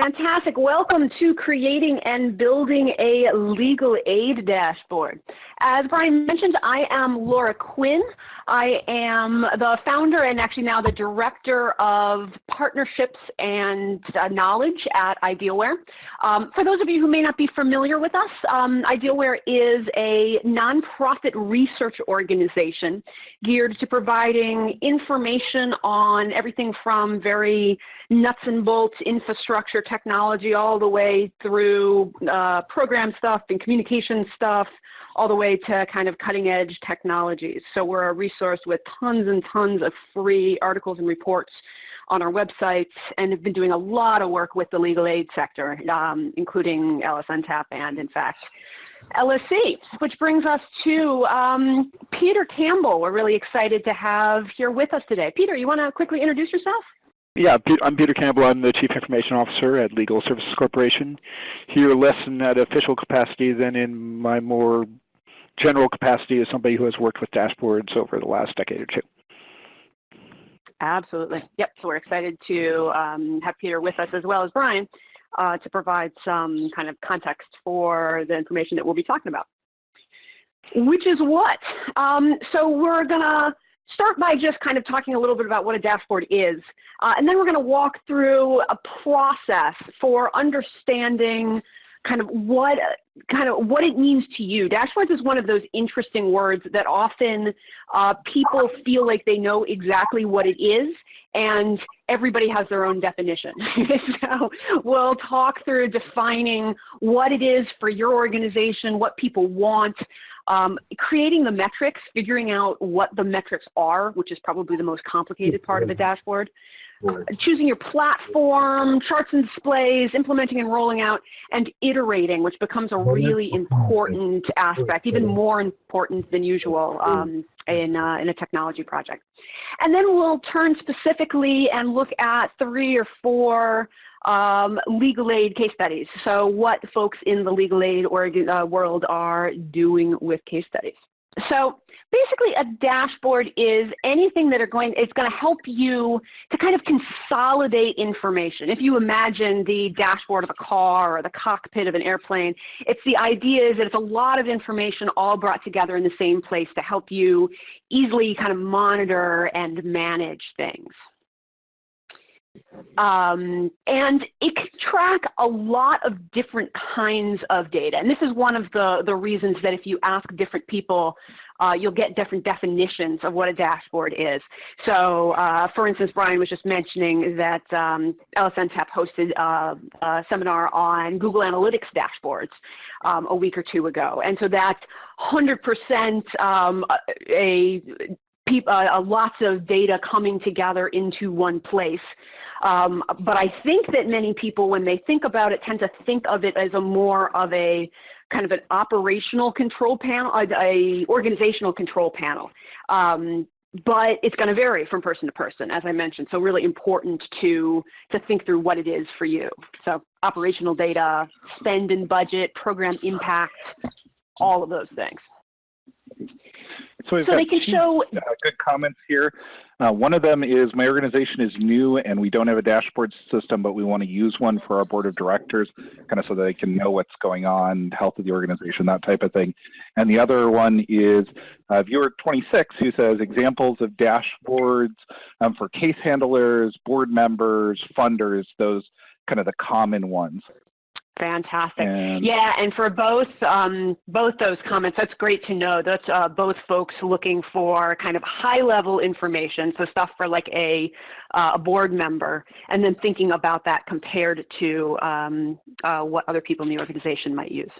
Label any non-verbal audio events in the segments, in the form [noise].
Fantastic. Welcome to creating and building a legal aid dashboard. As Brian mentioned, I am Laura Quinn. I am the founder and actually now the director of partnerships and uh, knowledge at Idealware. Um, for those of you who may not be familiar with us, um, Idealware is a nonprofit research organization geared to providing information on everything from very nuts and bolts infrastructure technology all the way through uh, program stuff and communication stuff, all the way to kind of cutting edge technologies. So we're a resource with tons and tons of free articles and reports on our websites and have been doing a lot of work with the legal aid sector, um, including LSNTAP and in fact LSC, which brings us to um, Peter Campbell. We're really excited to have here with us today. Peter, you want to quickly introduce yourself? Yeah, I'm Peter Campbell. I'm the Chief Information Officer at Legal Services Corporation. Here less in that official capacity than in my more general capacity as somebody who has worked with dashboards over the last decade or two. Absolutely. Yep. So we're excited to um, have Peter with us as well as Brian uh, to provide some kind of context for the information that we'll be talking about. Which is what? Um, so we're going to start by just kind of talking a little bit about what a dashboard is. Uh, and then we're going to walk through a process for understanding kind of what kind of what it means to you. Dashboards is one of those interesting words that often uh, people feel like they know exactly what it is, and everybody has their own definition. [laughs] so we'll talk through defining what it is for your organization, what people want, um, creating the metrics, figuring out what the metrics are, which is probably the most complicated part of a dashboard, choosing your platform, charts and displays, implementing and rolling out, and iterating, which becomes a really important aspect, even more important than usual um, in, uh, in a technology project. And then we'll turn specifically and look at three or four um, legal aid case studies. So what folks in the legal aid uh, world are doing with case studies. So basically a dashboard is anything that are going, it's going to help you to kind of consolidate information. If you imagine the dashboard of a car or the cockpit of an airplane, it's the idea is that it's a lot of information all brought together in the same place to help you easily kind of monitor and manage things. Um, and it can track a lot of different kinds of data. And this is one of the, the reasons that if you ask different people, uh, you'll get different definitions of what a dashboard is. So uh, for instance, Brian was just mentioning that um, LSNTAP hosted uh, a seminar on Google Analytics dashboards um, a week or two ago. And so that's 100% um, a uh, lots of data coming together into one place. Um, but I think that many people, when they think about it, tend to think of it as a more of a kind of an operational control panel, a, a organizational control panel. Um, but it's going to vary from person to person, as I mentioned. So really important to, to think through what it is for you. So operational data, spend and budget, program impact, all of those things. So, we've so got two show uh, good comments here. Uh, one of them is my organization is new and we don't have a dashboard system, but we want to use one for our board of directors, kind of so that they can know what's going on, health of the organization, that type of thing. And the other one is uh, viewer 26 who says examples of dashboards um, for case handlers, board members, funders, those kind of the common ones. Fantastic. And yeah, and for both um, both those comments, that's great to know. That's uh, both folks looking for kind of high level information, so stuff for like a, uh, a board member, and then thinking about that compared to um, uh, what other people in the organization might use.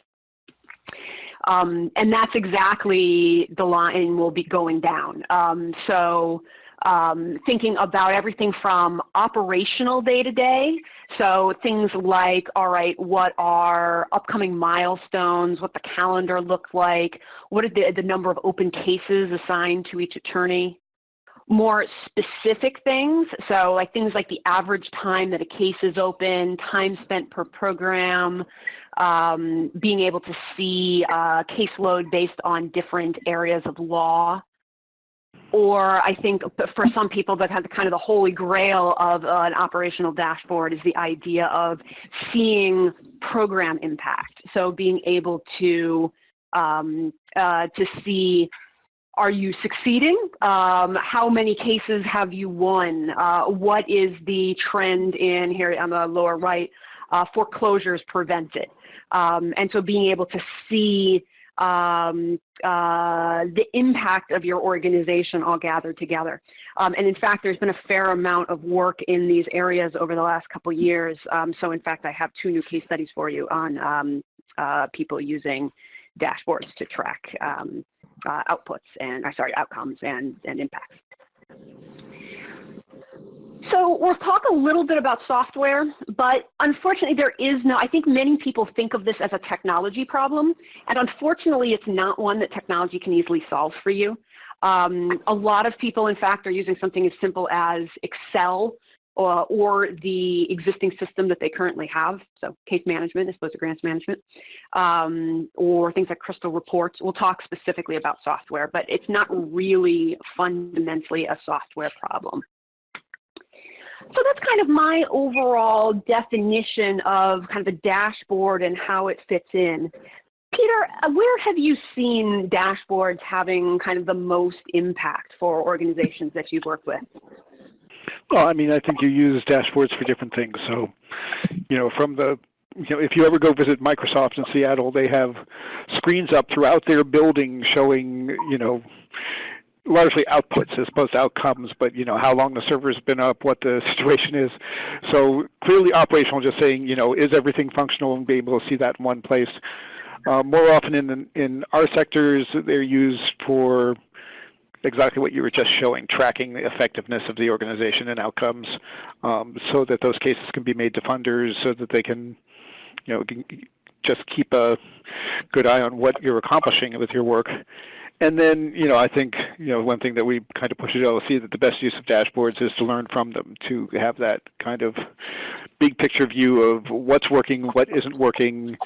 Um, and that's exactly the line we'll be going down. Um, so um, thinking about everything from operational day to day. So things like, all right, what are upcoming milestones, what the calendar looks like, what are the, the number of open cases assigned to each attorney. More specific things, so like things like the average time that a case is open, time spent per program, um, being able to see uh, caseload based on different areas of law or I think for some people that have kind of the holy grail of uh, an operational dashboard is the idea of seeing program impact. So being able to um, uh, to see are you succeeding? Um, how many cases have you won? Uh, what is the trend in here on the lower right? Uh, foreclosures prevented. Um, and so being able to see um, uh, the impact of your organization all gathered together. Um, and in fact, there's been a fair amount of work in these areas over the last couple years. Um, so in fact, I have two new case studies for you on um, uh, people using dashboards to track um, uh, outputs and, or sorry, outcomes and, and impacts. So we'll talk a little bit about software, but unfortunately there is no, I think many people think of this as a technology problem, and unfortunately it's not one that technology can easily solve for you. Um, a lot of people, in fact, are using something as simple as Excel uh, or the existing system that they currently have, so case management as opposed to grants management, um, or things like Crystal Reports. We'll talk specifically about software, but it's not really fundamentally a software problem. So that's kind of my overall definition of kind of a dashboard and how it fits in. Peter, uh, where have you seen dashboards having kind of the most impact for organizations that you've worked with? Well, I mean, I think you use dashboards for different things. So, you know, from the you know, if you ever go visit Microsoft in Seattle, they have screens up throughout their building showing, you know, largely outputs as opposed to outcomes, but you know how long the server's been up, what the [laughs] situation is. So clearly operational, just saying, you know, is everything functional and be able to see that in one place. Uh, more often in in our sectors, they're used for exactly what you were just showing, tracking the effectiveness of the organization and outcomes um, so that those cases can be made to funders so that they can, you know, just keep a good eye on what you're accomplishing with your work. And then, you know, I think, you know, one thing that we kind of push at LSC that the best use of dashboards is to learn from them, to have that kind of big picture view of what's working, what isn't working,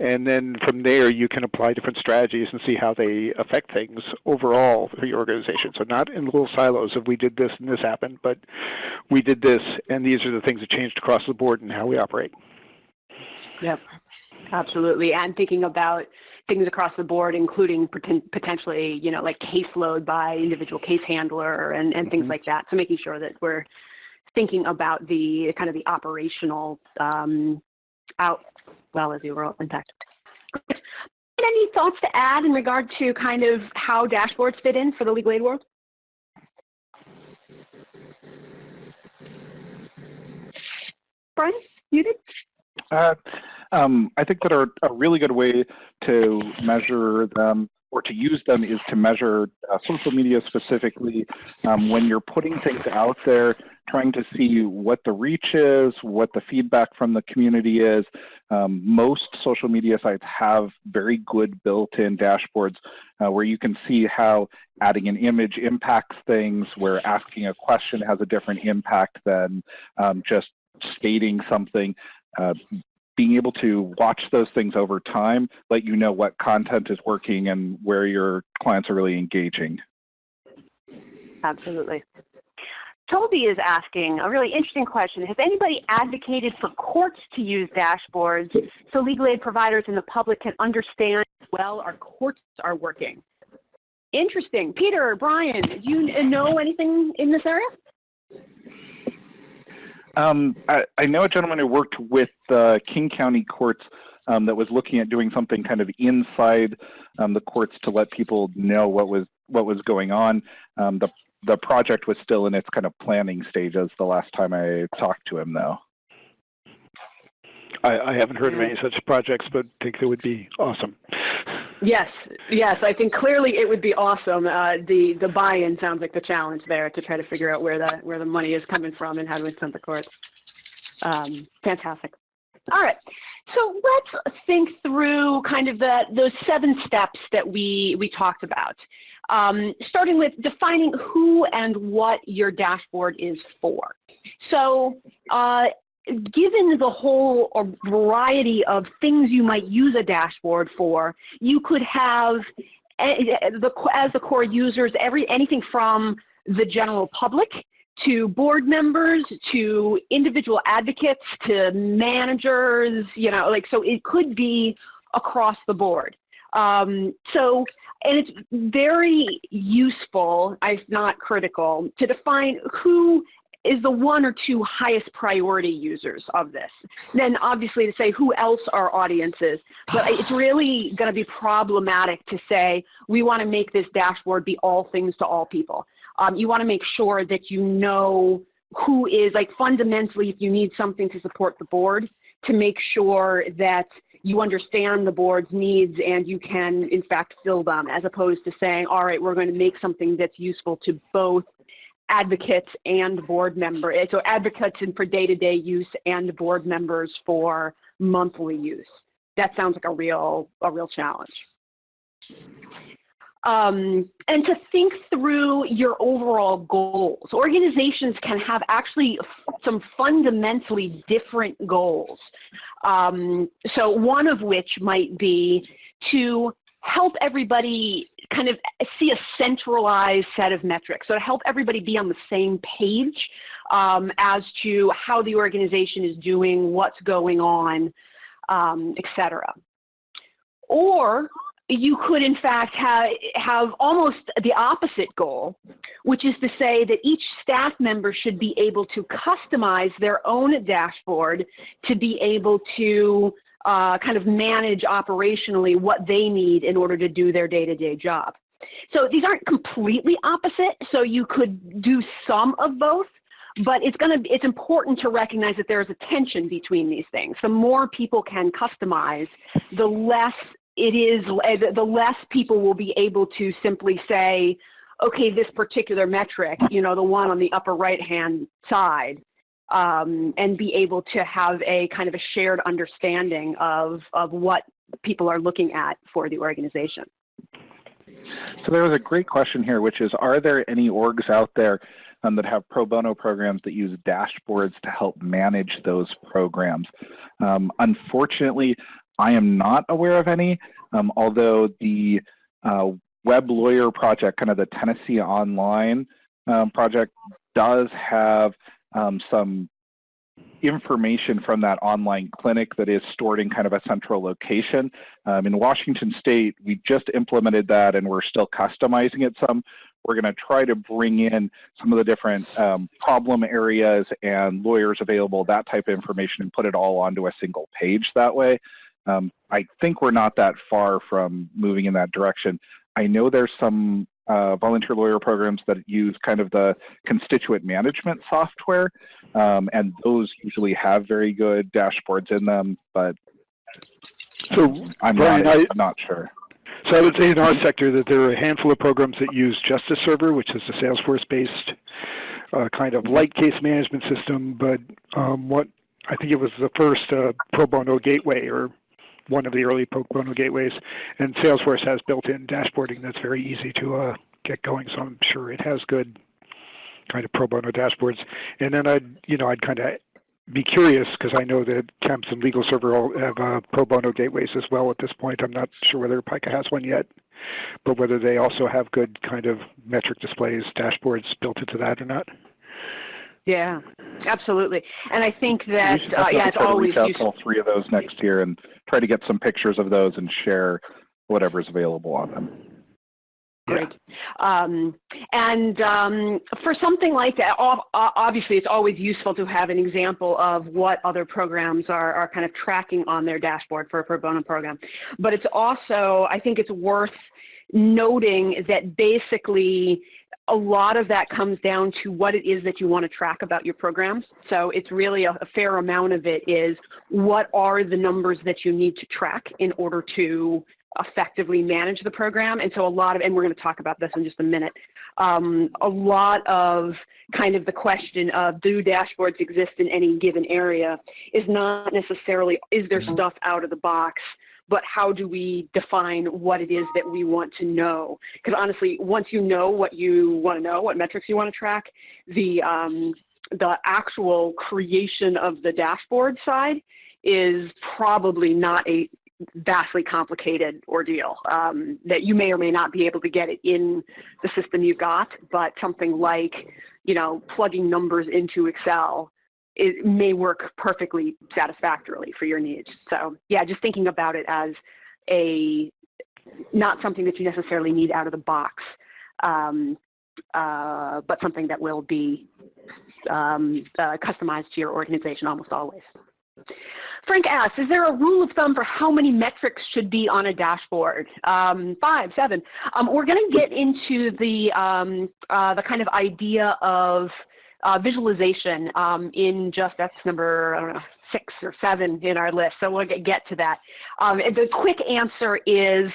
and then from there, you can apply different strategies and see how they affect things overall for your organization. So not in little silos of we did this and this happened, but we did this and these are the things that changed across the board and how we operate. Yep, absolutely. And thinking about things across the board, including potentially, you know, like caseload by individual case handler and, and things mm -hmm. like that. So making sure that we're thinking about the kind of the operational um, out well as the overall impact. Any thoughts to add in regard to kind of how dashboards fit in for the legal aid world? Brian, you did? Um, I think that a really good way to measure them or to use them is to measure uh, social media specifically um, when you're putting things out there trying to see what the reach is, what the feedback from the community is. Um, most social media sites have very good built-in dashboards uh, where you can see how adding an image impacts things, where asking a question has a different impact than um, just stating something. Uh, being able to watch those things over time, let you know what content is working and where your clients are really engaging. Absolutely. Toby is asking a really interesting question. Has anybody advocated for courts to use dashboards so legal aid providers and the public can understand well our courts are working? Interesting. Peter, Brian, do you know anything in this area? Um, I, I, know a gentleman who worked with the King County courts um, that was looking at doing something kind of inside um, the courts to let people know what was what was going on. Um, the the project was still in its kind of planning stages the last time I talked to him, though. I, I haven't heard of any such projects, but think it would be awesome. Yes, yes, I think clearly it would be awesome. Uh, the the buy-in sounds like the challenge there to try to figure out where the where the money is coming from and how to incent the courts. Um, fantastic. All right, so let's think through kind of the those seven steps that we we talked about. Um, starting with defining who and what your dashboard is for. So uh, given the whole variety of things you might use a dashboard for, you could have the, as the core users, every anything from the general public to board members, to individual advocates, to managers, you know, like, so it could be across the board. Um, so, and it's very useful, if not critical, to define who is the one or two highest priority users of this. Then obviously to say who else our audience is, but [sighs] it's really going to be problematic to say we want to make this dashboard be all things to all people. Um, you want to make sure that you know who is like fundamentally if you need something to support the board to make sure that you understand the board's needs and you can in fact fill them as opposed to saying all right we're going to make something that's useful to both advocates and board members. Eh, so advocates and for day-to-day -day use and board members for monthly use. That sounds like a real, a real challenge. Um, and to think through your overall goals. Organizations can have actually some fundamentally different goals. Um, so one of which might be to help everybody kind of see a centralized set of metrics. So to help everybody be on the same page um, as to how the organization is doing, what's going on, um, et cetera. Or you could in fact have, have almost the opposite goal, which is to say that each staff member should be able to customize their own dashboard to be able to uh, kind of manage operationally what they need in order to do their day-to-day -day job. So these aren't completely opposite, so you could do some of both, but it's going to it's important to recognize that there's a tension between these things. The more people can customize, the less it is the less people will be able to simply say, okay, this particular metric, you know, the one on the upper right hand side, um, and be able to have a kind of a shared understanding of, of what people are looking at for the organization. So there was a great question here, which is, are there any orgs out there um, that have pro bono programs that use dashboards to help manage those programs? Um, unfortunately, I am not aware of any, um, although the uh, Web Lawyer project, kind of the Tennessee Online um, project, does have um, some information from that online clinic that is stored in kind of a central location. Um, in Washington State, we just implemented that and we're still customizing it some. We're going to try to bring in some of the different um, problem areas and lawyers available, that type of information, and put it all onto a single page that way. Um, I think we're not that far from moving in that direction. I know there's some uh, volunteer lawyer programs that use kind of the constituent management software, um, and those usually have very good dashboards in them, but so I'm, Brian, not, I, am not sure. So I would say in our sector that there are a handful of programs that use Justice Server, which is a Salesforce-based uh, kind of light case management system, but um, what I think it was the first uh, pro bono gateway or one of the early pro bono gateways, and Salesforce has built-in dashboarding that's very easy to uh, get going. So I'm sure it has good kind of pro bono dashboards. And then I'd, you know, I'd kind of be curious because I know that Kemps and Legal Server all have uh, pro bono gateways as well at this point. I'm not sure whether PIKA has one yet, but whether they also have good kind of metric displays, dashboards built into that or not. Yeah, absolutely. And I think that uh, yeah, it's always reach out to all three of those next year and try to get some pictures of those and share whatever's available on them. Great. Um, and um, for something like that, obviously it's always useful to have an example of what other programs are, are kind of tracking on their dashboard for a pro bono program. But it's also, I think it's worth noting that basically a lot of that comes down to what it is that you want to track about your programs. So it's really a, a, fair amount of it is what are the numbers that you need to track in order to effectively manage the program. And so a lot of, and we're going to talk about this in just a minute, um, a lot of kind of the question of do dashboards exist in any given area is not necessarily is there mm-hmm. stuff out of the box but how do we define what it is that we want to know? Because honestly, once you know what you want to know, what metrics you want to track, the, um, the actual creation of the dashboard side is probably not a vastly complicated ordeal um, that you may or may not be able to get it in the system you've got, but something like, you know, plugging numbers into Excel it may work perfectly satisfactorily for your needs. So yeah, just thinking about it as a not something that you necessarily need out of the box, um, uh, but something that will be um, uh, customized to your organization almost always. Frank asks, is there a rule of thumb for how many metrics should be on a dashboard? Um, five, seven. Um, we're going to get into the, um, uh, the kind of idea of uh, visualization um, in just that's number I don't know six or seven in our list. So we'll get, get to that. Um, the quick answer is,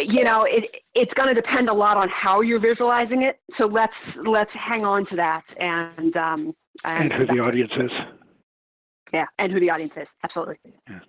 you know, it it's going to depend a lot on how you're visualizing it. So let's let's hang on to that and um, and, and who the audience is. Yeah, and who the audience is. Absolutely. Yeah.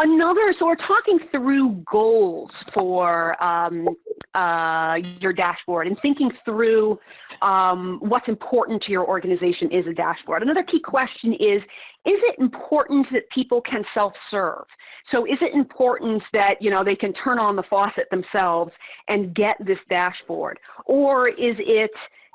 Another, so we're talking through goals for um, uh, your dashboard and thinking through um, what's important to your organization is a dashboard. Another key question is, is it important that people can self-serve? So is it important that you know they can turn on the faucet themselves and get this dashboard? Or is it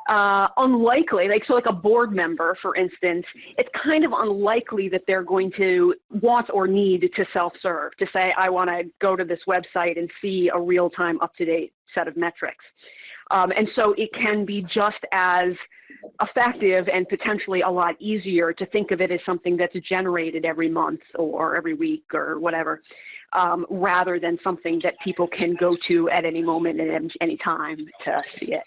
uh, unlikely, like so like a board member, for instance, it's kind of unlikely that they're going to want or need to self-serve, to say, I want to go to this website and see a real-time, up-to-date set of metrics. Um, and so it can be just as effective and potentially a lot easier to think of it as something that's generated every month or every week or whatever, um, rather than something that people can go to at any moment and any time to see it.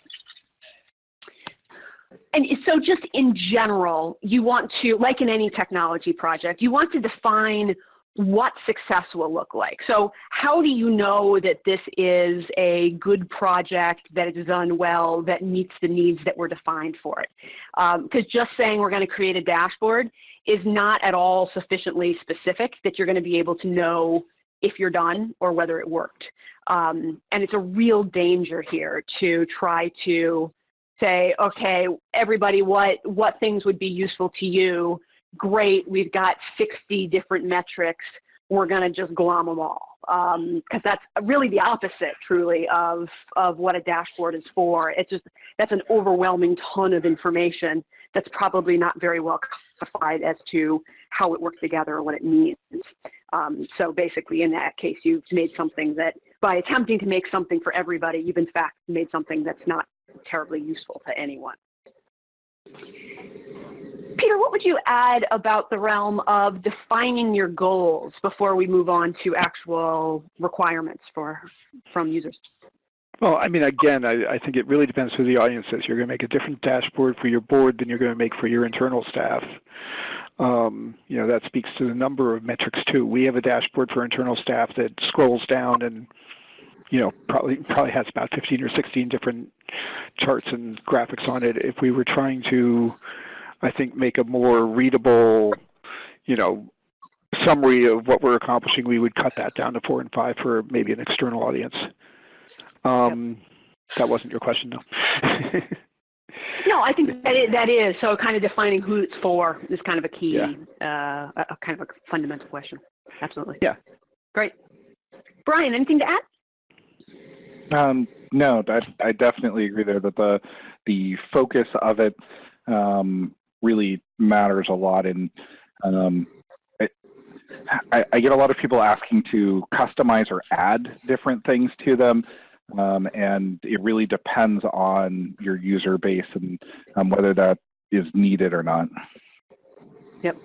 And so just in general, you want to, like in any technology project, you want to define what success will look like. So how do you know that this is a good project, that it's done well, that meets the needs that were defined for it? Because um, just saying we're going to create a dashboard is not at all sufficiently specific that you're going to be able to know if you're done or whether it worked. Um, and it's a real danger here to try to say, okay, everybody, what, what things would be useful to you? Great, we've got 60 different metrics. We're going to just glom them all. Because um, that's really the opposite, truly, of, of what a dashboard is for. It's just, that's an overwhelming ton of information that's probably not very well classified as to how it works together or what it means. Um, so basically, in that case, you've made something that, by attempting to make something for everybody, you've in fact made something that's not terribly useful to anyone. Peter, what would you add about the realm of defining your goals before we move on to actual requirements for from users? Well, I mean, again, I, I think it really depends who the audience is. You're going to make a different dashboard for your board than you're going to make for your internal staff. Um, you know, that speaks to the number of metrics too. We have a dashboard for internal staff that scrolls down and you know, probably probably has about 15 or 16 different charts and graphics on it. If we were trying to, I think, make a more readable, you know, summary of what we're accomplishing, we would cut that down to four and five for maybe an external audience. Um, yep. That wasn't your question, though. [laughs] no, I think that is, that is so. Kind of defining who it's for is kind of a key, yeah. uh, a, kind of a fundamental question. Absolutely. Yeah. Great. Brian, anything to add? Um, no, I, I definitely agree there that the the focus of it um, really matters a lot. And um, I, I, get a lot of people asking to customize or add different things to them. Um, and it really depends on your user base and um, whether that is needed or not. Yep,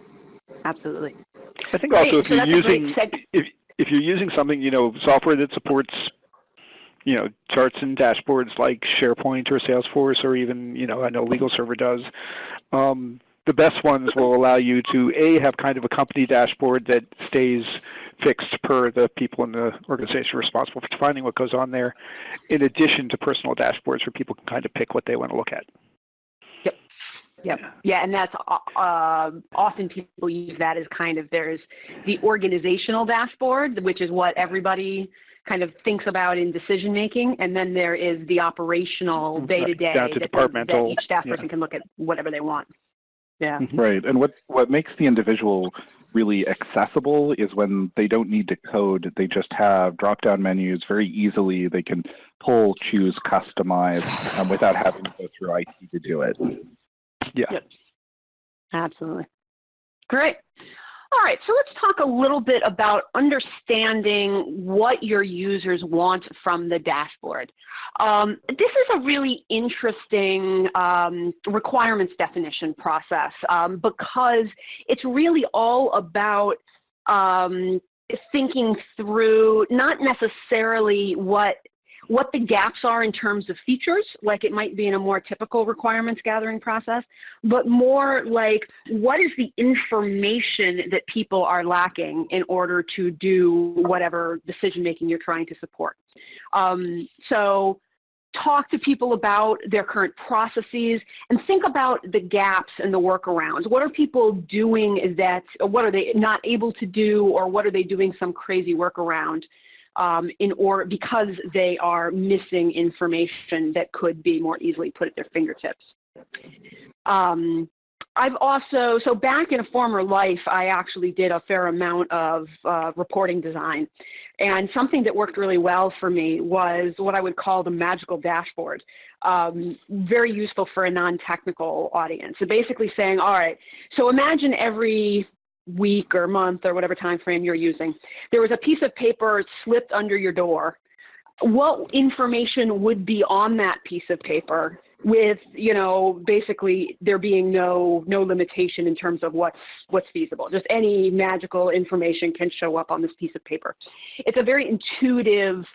absolutely. I think Great. also if so you're using if if you're using something you know software that supports you know, charts and dashboards like SharePoint or Salesforce or even, you know, I know LegalServer does. Um, the best ones will allow you to A, have kind of a company dashboard that stays fixed per the people in the organization responsible for defining what goes on there, in addition to personal dashboards where people can kind of pick what they want to look at. Yep. Yep. Yeah, and that's uh, uh often people use that as kind of there's the organizational dashboard, which is what everybody kind of thinks about in decision making, and then there is the operational day to day that, departmental, that each staff person yeah. can look at whatever they want. Yeah. Mm-hmm. Right. And what, what makes the individual really accessible is when they don't need to code. They just have drop-down menus very easily. They can pull, choose, customize um, without having to go through IT to do it. Yeah. Yep. Absolutely. Great. All right, so let's talk a little bit about understanding what your users want from the dashboard. Um, this is a really interesting um, requirements definition process um, because it's really all about um, thinking through not necessarily what what the gaps are in terms of features, like it might be in a more typical requirements gathering process, but more like what is the information that people are lacking in order to do whatever decision making you're trying to support. Um, so talk to people about their current processes and think about the gaps and the workarounds. What are people doing that, what are they not able to do, or what are they doing some crazy workaround um, in or because they are missing information that could be more easily put at their fingertips. Um, I've also, so back in a former life, I actually did a fair amount of uh, reporting design. And something that worked really well for me was what I would call the magical dashboard. Um, very useful for a non-technical audience. So basically saying, all right, so imagine every week or month or whatever time frame you're using, there was a piece of paper slipped under your door, what information would be on that piece of paper with you know basically there being no no limitation in terms of what's what's feasible? Just any magical information can show up on this piece of paper. It's a very intuitive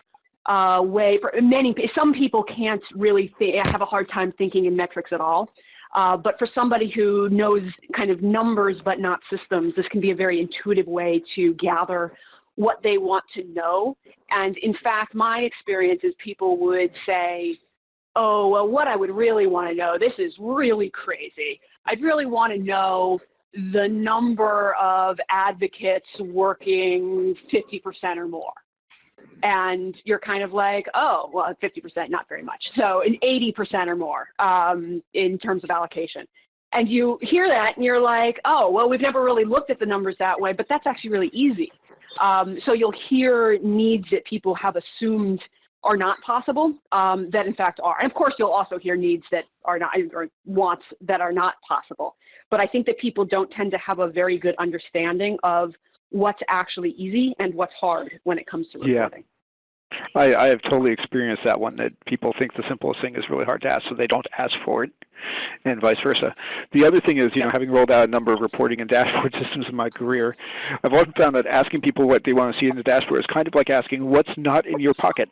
uh, way for many some people can't really have a hard time thinking in metrics at all uh, but for somebody who knows kind of numbers but not systems, this can be a very intuitive way to gather what they want to know. And in fact, my experience is people would say, oh, well, what I would really want to know, this is really crazy. I'd really want to know the number of advocates working 50% or more and you're kind of like, oh, well, 50%, not very much. So an 80% or more um, in terms of allocation. And you hear that and you're like, oh, well, we've never really looked at the numbers that way, but that's actually really easy. Um, so you'll hear needs that people have assumed are not possible um, that in fact are. And of course, you'll also hear needs that are not, or wants that are not possible. But I think that people don't tend to have a very good understanding of what's actually easy and what's hard when it comes to reporting. Yeah. I, I have totally experienced that one, that people think the simplest thing is really hard to ask, so they don't ask for it, and vice versa. The other thing is, you know, having rolled out a number of reporting and dashboard [laughs] systems in my career, I've often found that asking people what they want to see in the dashboard is kind of like asking what's not in your pocket.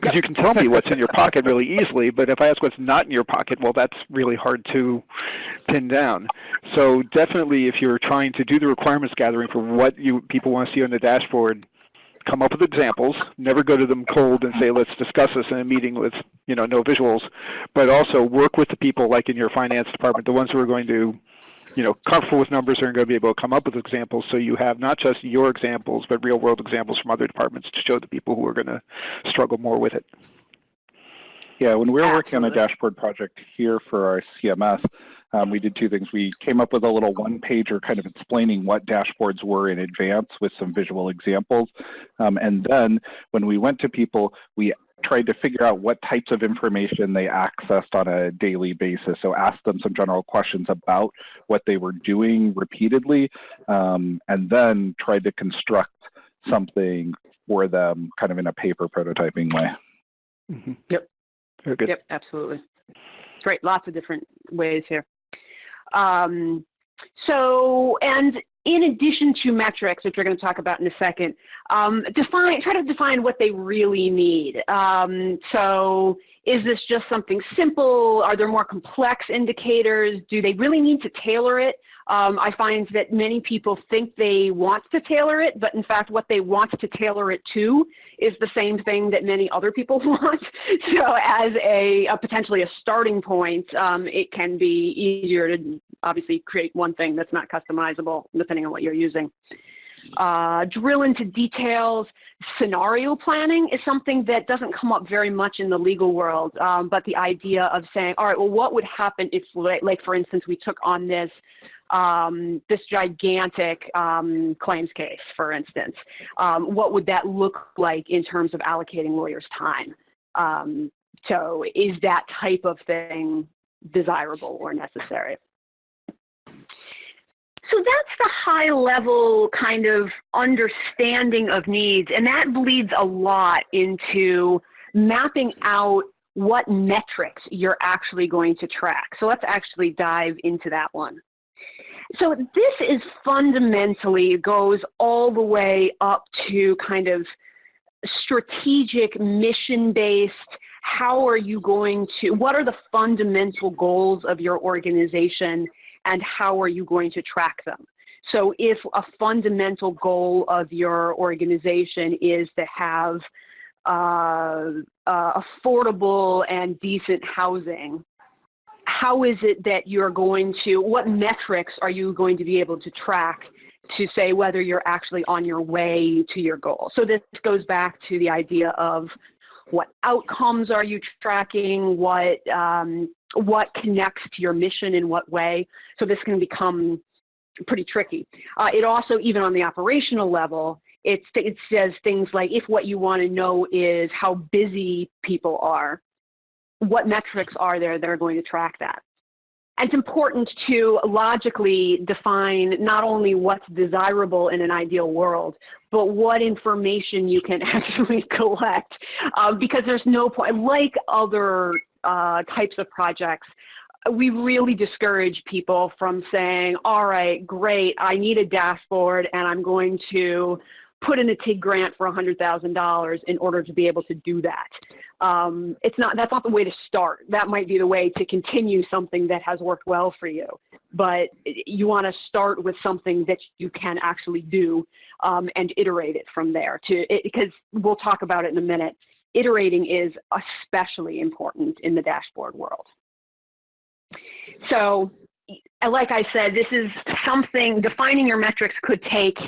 Because you can tell me what's in your pocket really easily, but if I ask what's not in your pocket, well, that's really hard to pin down. So definitely if you're trying to do the requirements gathering for what you people want to see on the dashboard, come up with examples. Never go to them cold and say, let's discuss this in a meeting with you know no visuals, but also work with the people like in your finance department, the ones who are going to you know, comfortable with numbers are going to be able to come up with examples so you have not just your examples, but real world examples from other departments to show the people who are going to struggle more with it. Yeah, when we were working on a dashboard project here for our CMS, um, we did two things. We came up with a little one-pager kind of explaining what dashboards were in advance with some visual examples. Um, and then when we went to people, we tried to figure out what types of information they accessed on a daily basis. So asked them some general questions about what they were doing repeatedly, um, and then tried to construct something for them kind of in a paper prototyping way. Mm -hmm. Yep. Very good. Yep, absolutely. Great, lots of different ways here. Um, so, and in addition to metrics, which we're going to talk about in a second, um, define, try to define what they really need. Um, so is this just something simple? Are there more complex indicators? Do they really need to tailor it? Um, I find that many people think they want to tailor it, but in fact what they want to tailor it to is the same thing that many other people [laughs] want. so as a, a potentially a starting point, um, it can be easier to obviously create one thing that's not customizable depending on what you're using. Uh, drill into details. Scenario planning is something that doesn't come up very much in the legal world, um, but the idea of saying, all right, well, what would happen if, like, for instance, we took on this um, this gigantic um, claims case, for instance. Um, what would that look like in terms of allocating lawyers' time? Um, so is that type of thing desirable or necessary? So that's the high level kind of understanding of needs, and that bleeds a lot into mapping out what metrics you're actually going to track. So let's actually dive into that one. So this is fundamentally goes all the way up to kind of strategic mission based how are you going to what are the fundamental goals of your organization and how are you going to track them so if a fundamental goal of your organization is to have uh, uh, affordable and decent housing how is it that you're going to, what metrics are you going to be able to track to say whether you're actually on your way to your goal? So this goes back to the idea of what outcomes are you tracking, what, um, what connects to your mission in what way. So this can become pretty tricky. Uh, it also, even on the operational level, it, it says things like if what you want to know is how busy people are, what metrics are there that are going to track that? And it's important to logically define not only what's desirable in an ideal world, but what information you can [laughs] actually collect. Uh, because there's no point, like other uh, types of projects, we really discourage people from saying, all right, great, I need a dashboard and I'm going to put in a TIG grant for $100,000 in order to be able to do that. Um, it's not, that's not the way to start. That might be the way to continue something that has worked well for you. But you want to start with something that you can actually do um, and iterate it from there to, because we'll talk about it in a minute. Iterating is especially important in the dashboard world. So like I said, this is something, defining your metrics could take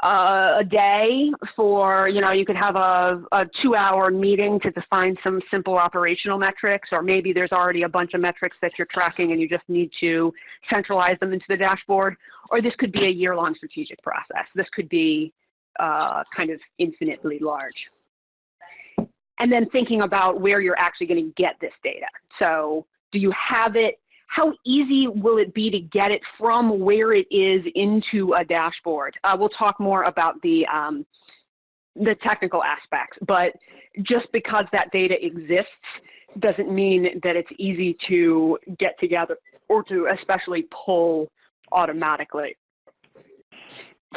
uh, a day for, you know, you could have a, a two hour meeting to define some simple operational metrics, or maybe there's already a bunch of metrics that you're tracking and you just need to centralize them into the dashboard. Or this could be a year long strategic process. This could be uh, kind of infinitely large. And then thinking about where you're actually going to get this data. So do you have it how easy will it be to get it from where it is into a dashboard? Uh, we'll talk more about the, um, the technical aspects, but just because that data exists doesn't mean that it's easy to get together or to especially pull automatically.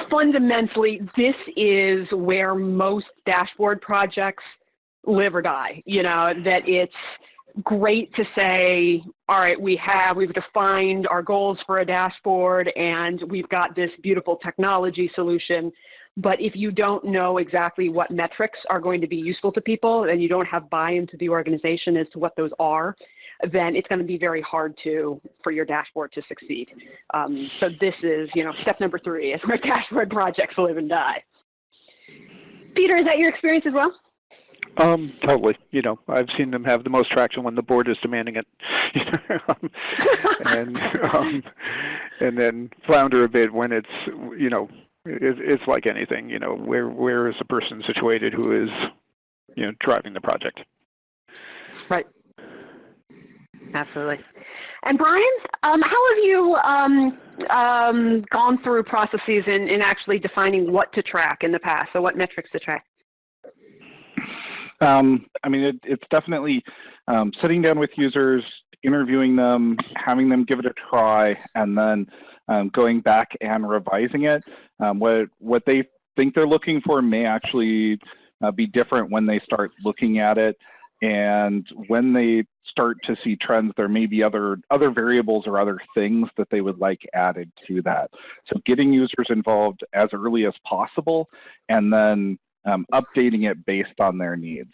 Fundamentally, this is where most dashboard projects live or die, you know, that it's great to say, all right, we have, we've defined our goals for a dashboard and we've got this beautiful technology solution. But if you don't know exactly what metrics are going to be useful to people and you don't have buy-in to the organization as to what those are, then it's going to be very hard to for your dashboard to succeed. Um, so this is, you know, step number three is [laughs] where dashboard projects live and die. Peter, is that your experience as well? Um, totally. You know, I've seen them have the most traction when the board is demanding it, [laughs] and [laughs] um, and then flounder a bit when it's you know it, it's like anything. You know, where where is the person situated who is you know driving the project? Right. Absolutely. And Brian, um, how have you um, um, gone through processes in, in actually defining what to track in the past, so what metrics to track? Um, I mean, it, it's definitely um, sitting down with users, interviewing them, having them give it a try, and then um, going back and revising it. Um, what what they think they're looking for may actually uh, be different when they start looking at it. And when they start to see trends, there may be other other variables or other things that they would like added to that. So getting users involved as early as possible, and then um, updating it based on their needs.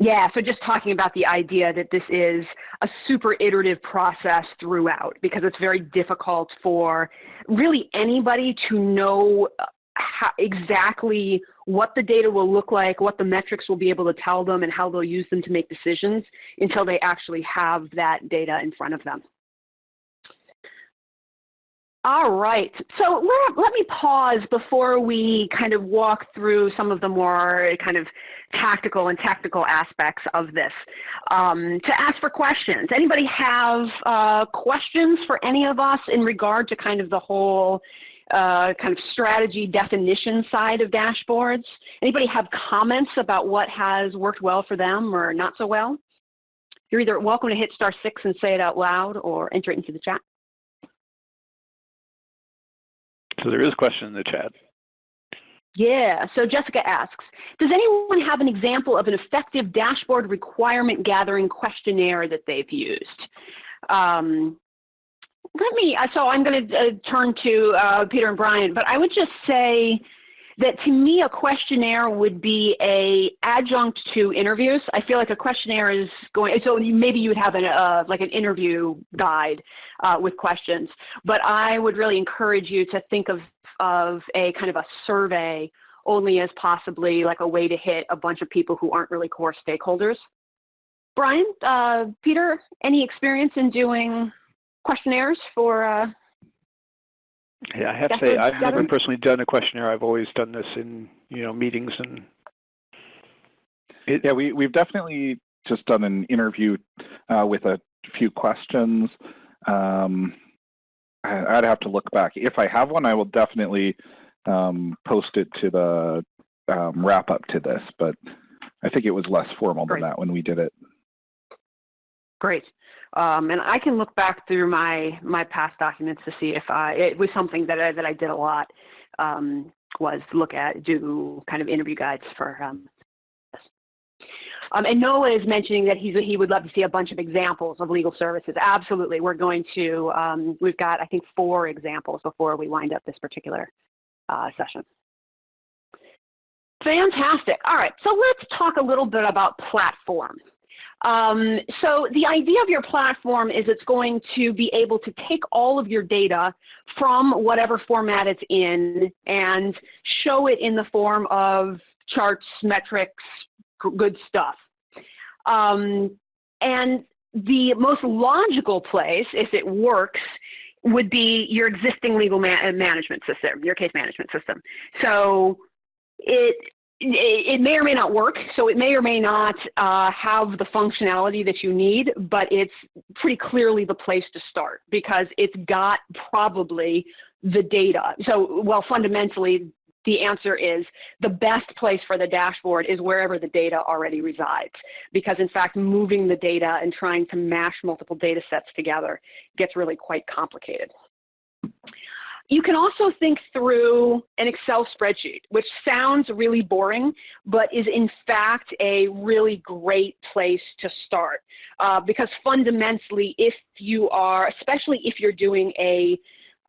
Yeah, so just talking about the idea that this is a super iterative process throughout because it's very difficult for really anybody to know how, exactly what the data will look like, what the metrics will be able to tell them, and how they'll use them to make decisions until they actually have that data in front of them. All right, so let, let me pause before we kind of walk through some of the more kind of tactical and technical aspects of this um, to ask for questions. Anybody have uh, questions for any of us in regard to kind of the whole uh, kind of strategy definition side of dashboards? Anybody have comments about what has worked well for them or not so well? You're either welcome to hit star six and say it out loud or enter it into the chat. So there is a question in the chat. Yeah, so Jessica asks, does anyone have an example of an effective dashboard requirement gathering questionnaire that they've used? Um, let me, uh, so I'm going to uh, turn to uh, Peter and Brian, but I would just say that to me a questionnaire would be a adjunct to interviews. I feel like a questionnaire is going, so maybe you would have an, uh, like an interview guide uh, with questions, but I would really encourage you to think of, of a kind of a survey only as possibly like a way to hit a bunch of people who aren't really core stakeholders. Brian, uh, Peter, any experience in doing questionnaires for uh, yeah, I have to say, I've never personally done a questionnaire. I've always done this in, you know, meetings and. It, yeah, we, we've definitely just done an interview uh, with a few questions. Um, I, would have to look back. If I have one, I will definitely um, post it to the um, wrap up to this, but I think it was less formal Great. than that when we did it. Great. Um, and I can look back through my my past documents to see if I it was something that I, that I did a lot um, was look at do kind of interview guides for um, um, and Noah is mentioning that he's, he would love to see a bunch of examples of legal services. Absolutely. We're going to, um, we've got, I think, four examples before we wind up this particular uh, session. Fantastic. All right. So let's talk a little bit about platform. Um, so the idea of your platform is it's going to be able to take all of your data from whatever format it's in and show it in the form of charts, metrics, good stuff. Um, and the most logical place, if it works, would be your existing legal ma management system, your case management system. So it it may or may not work, so it may or may not uh, have the functionality that you need, but it's pretty clearly the place to start because it's got probably the data. So, well, fundamentally, the answer is the best place for the dashboard is wherever the data already resides. Because in fact, moving the data and trying to mash multiple data sets together gets really quite complicated. You can also think through an Excel spreadsheet, which sounds really boring, but is in fact a really great place to start. Uh, because fundamentally, if you are, especially if you're doing a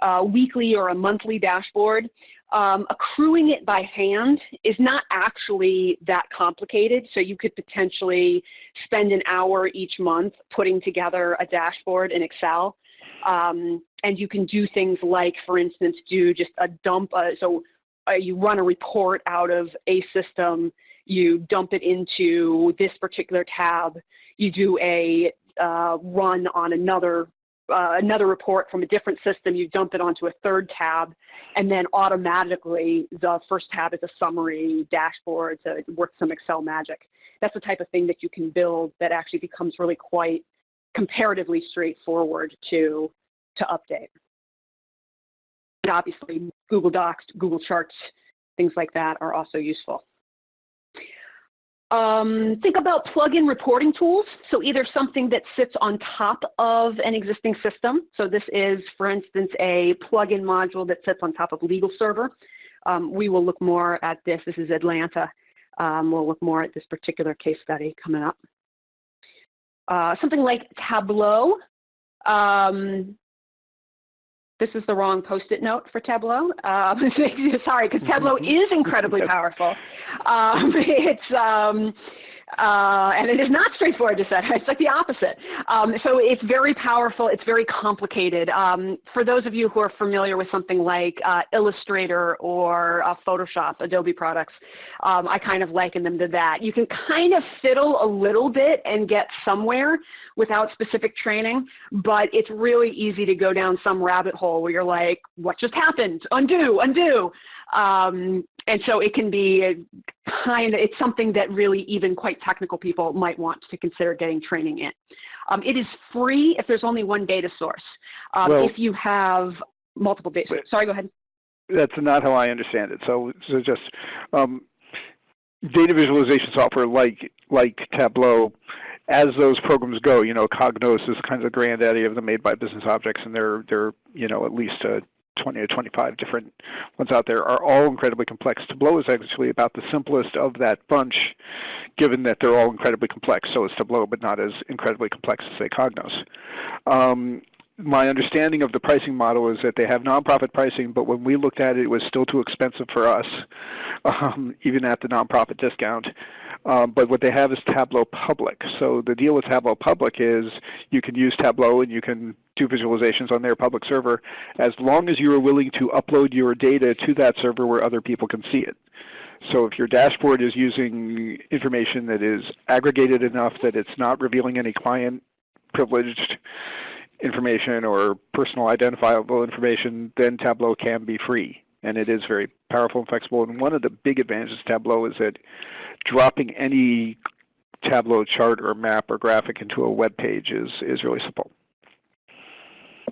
uh, weekly or a monthly dashboard, um, accruing it by hand is not actually that complicated. So you could potentially spend an hour each month putting together a dashboard in Excel. Um, and you can do things like, for instance, do just a dump. Uh, so uh, you run a report out of a system, you dump it into this particular tab, you do a uh, run on another uh, another report from a different system, you dump it onto a third tab, and then automatically the first tab is a summary dashboard, so it works some Excel magic. That's the type of thing that you can build that actually becomes really quite comparatively straightforward to to update. And obviously, Google Docs, Google Charts, things like that are also useful. Um, think about plug-in reporting tools. So either something that sits on top of an existing system. So this is, for instance, a plug-in module that sits on top of Legal Server. Um, we will look more at this. This is Atlanta. Um, we'll look more at this particular case study coming up. Uh, something like Tableau. Um, this is the wrong post-it note for Tableau. Uh, [laughs] sorry, because Tableau [laughs] is incredibly powerful. Um, [laughs] it's um, Uh, and it is not straightforward to set. [laughs] It's like the opposite. Um, so it's very powerful. It's very complicated. Um, for those of you who are familiar with something like uh, Illustrator or uh, Photoshop, Adobe products, um, I kind of liken them to that. You can kind of fiddle a little bit and get somewhere without specific training, but it's really easy to go down some rabbit hole where you're like, what just happened? Undo, undo. And so it can be kind of, it's something that really even quite technical people might want to consider getting training in. Um, it is free if there's only one data source. Um, well, if you have multiple data, sorry, go ahead. That's not how I understand it. So, so just um, data visualization software like like Tableau, as those programs go, you know, Cognos is kind of the granddaddy of the made by business objects, and they're they're you know at least a 20 or 25 different ones out there are all incredibly complex. Tableau is actually about the simplest of that bunch, given that they're all incredibly complex. So is Tableau, but not as incredibly complex as, say, Cognos. Um, my understanding of the pricing model is that they have nonprofit pricing, but when we looked at it, it was still too expensive for us, [laughs] um, even at the nonprofit discount. Um, but what they have is Tableau Public. So the deal with Tableau Public is you can use Tableau and you can do visualizations on their public server as long as you are willing to upload your data to that server where other people can see it. So if your dashboard is using information that is aggregated enough that it's not revealing any client privileged information or personal identifiable information, then Tableau can be free. And it is very powerful and flexible. And one of the big advantages of Tableau is that dropping any Tableau chart or map or graphic into a web page is, is really simple.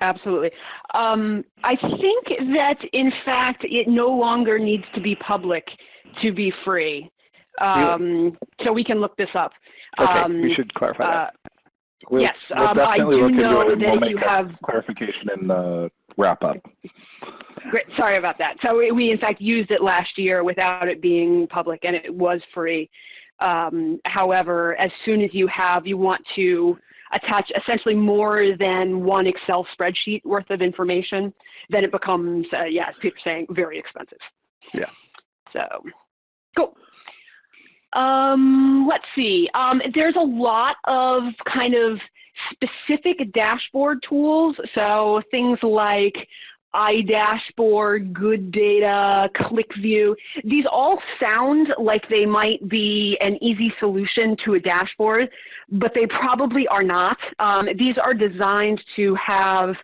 Absolutely. Um, I think that, in fact, it no longer needs to be public to be free. Um, so we can look this up. Okay, um, we should clarify that. We'll, yes, we'll um, I do know that we'll you have clarification in the wrap up. Great. Sorry about that. So we, in fact, used it last year without it being public, and it was free. Um, however, as soon as you have, you want to attach essentially more than one Excel spreadsheet worth of information, then it becomes, uh, yeah, as Peter's saying, very expensive. Yeah. So, cool. Um, let's see. Um, there's a lot of kind of specific dashboard tools. So things like iDashboard, Good Data, QlikView. These all sound like they might be an easy solution to a dashboard, but they probably are not. Um, these are designed to have,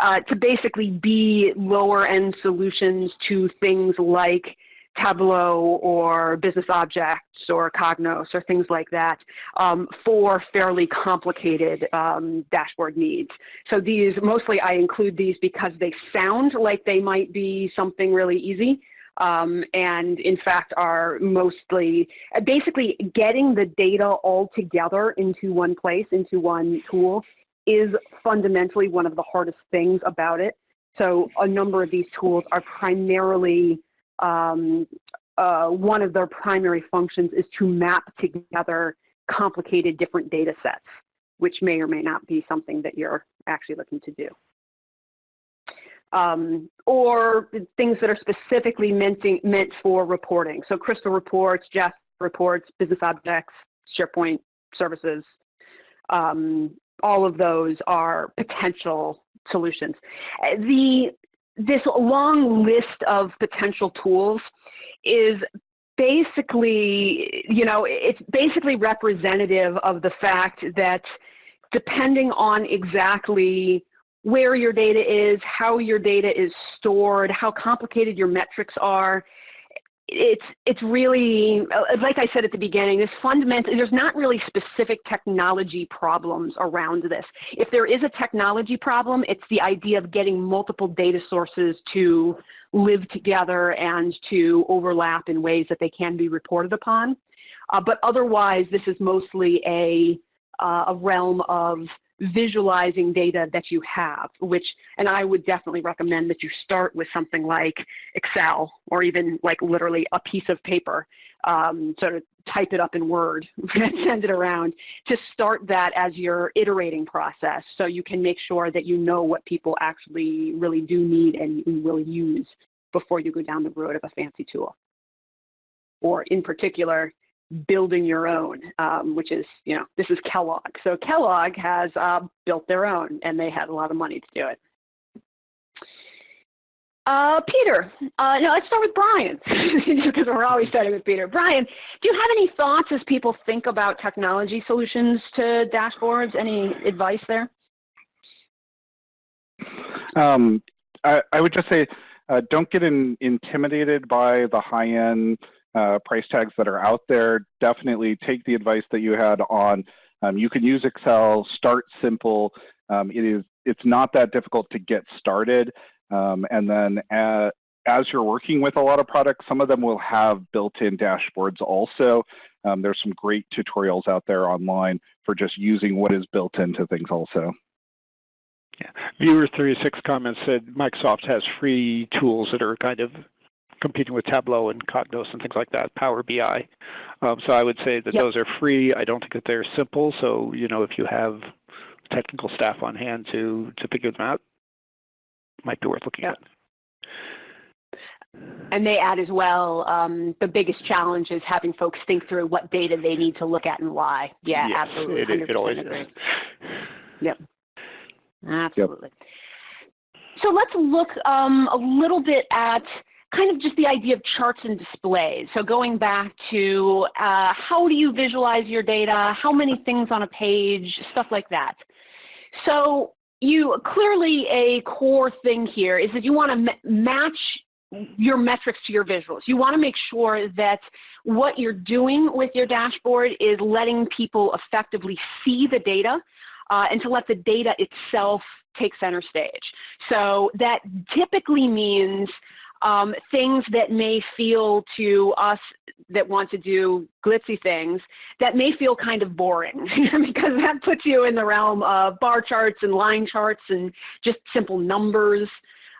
uh, to basically be lower end solutions to things like Tableau or Business Objects or Cognos or things like that um, for fairly complicated um, dashboard needs. So these, mostly I include these because they sound like they might be something really easy. Um, and in fact are mostly basically getting the data all together into one place, into one tool is fundamentally one of the hardest things about it. So a number of these tools are primarily um, uh, one of their primary functions is to map together complicated different data sets, which may or may not be something that you're actually looking to do. Um, or things that are specifically meant, meant for reporting. So Crystal reports, Jasper reports, business objects, SharePoint services, um, all of those are potential solutions. The this long list of potential tools is basically, you know, it's basically representative of the fact that depending on exactly where your data is, how your data is stored, how complicated your metrics are, it's it's really uh, like I said at the beginning. This fundamental. There's not really specific technology problems around this. If there is a technology problem, it's the idea of getting multiple data sources to live together and to overlap in ways that they can be reported upon. Uh, but otherwise, this is mostly a uh, a realm of visualizing data that you have, which, and I would definitely recommend that you start with something like Excel or even like literally a piece of paper, um, sort of type it up in Word [laughs] and send it around to start that as your iterating process so you can make sure that you know what people actually really do need and will use before you go down the road of a fancy tool. Or in particular, building your own, um, which is, you know, this is Kellogg. So Kellogg has uh, built their own, and they had a lot of money to do it. Uh, Peter, uh, no, let's start with Brian, [laughs] because we're always starting with Peter. Brian, do you have any thoughts as people think about technology solutions to dashboards? Any advice there? Um, I, I, would just say, uh, don't get in, intimidated by the high-end uh, price tags that are out there. Definitely take the advice that you had on. Um, you can use Excel. Start simple. Um, it is. It's not that difficult to get started. Um, and then as, as you're working with a lot of products, some of them will have built-in dashboards also. Um, there's some great tutorials out there online for just using what is built into things also. Yeah. Viewer 36 comments said Microsoft has free tools that are kind of competing with Tableau and Cognos and things like that, Power BI. Um, so I would say that yep. those are free. I don't think that they're simple. So you know, if you have technical staff on hand to to figure them out, might be worth looking yep. at. And they add as well, um, the biggest challenge is having folks think through what data they need to look at and why. Yeah, yes, absolutely. It, it always agree. is. Yep. Absolutely. Yep. So let's look um, a little bit at kind of just the idea of charts and displays. So going back to uh, how do you visualize your data, how many things on a page, stuff like that. So you clearly a core thing here is that you want to match your metrics to your visuals. You want to make sure that what you're doing with your dashboard is letting people effectively see the data uh, and to let the data itself take center stage. So that typically means um, things that may feel to us that want to do glitzy things that may feel kind of boring [laughs] because that puts you in the realm of bar charts and line charts and just simple numbers.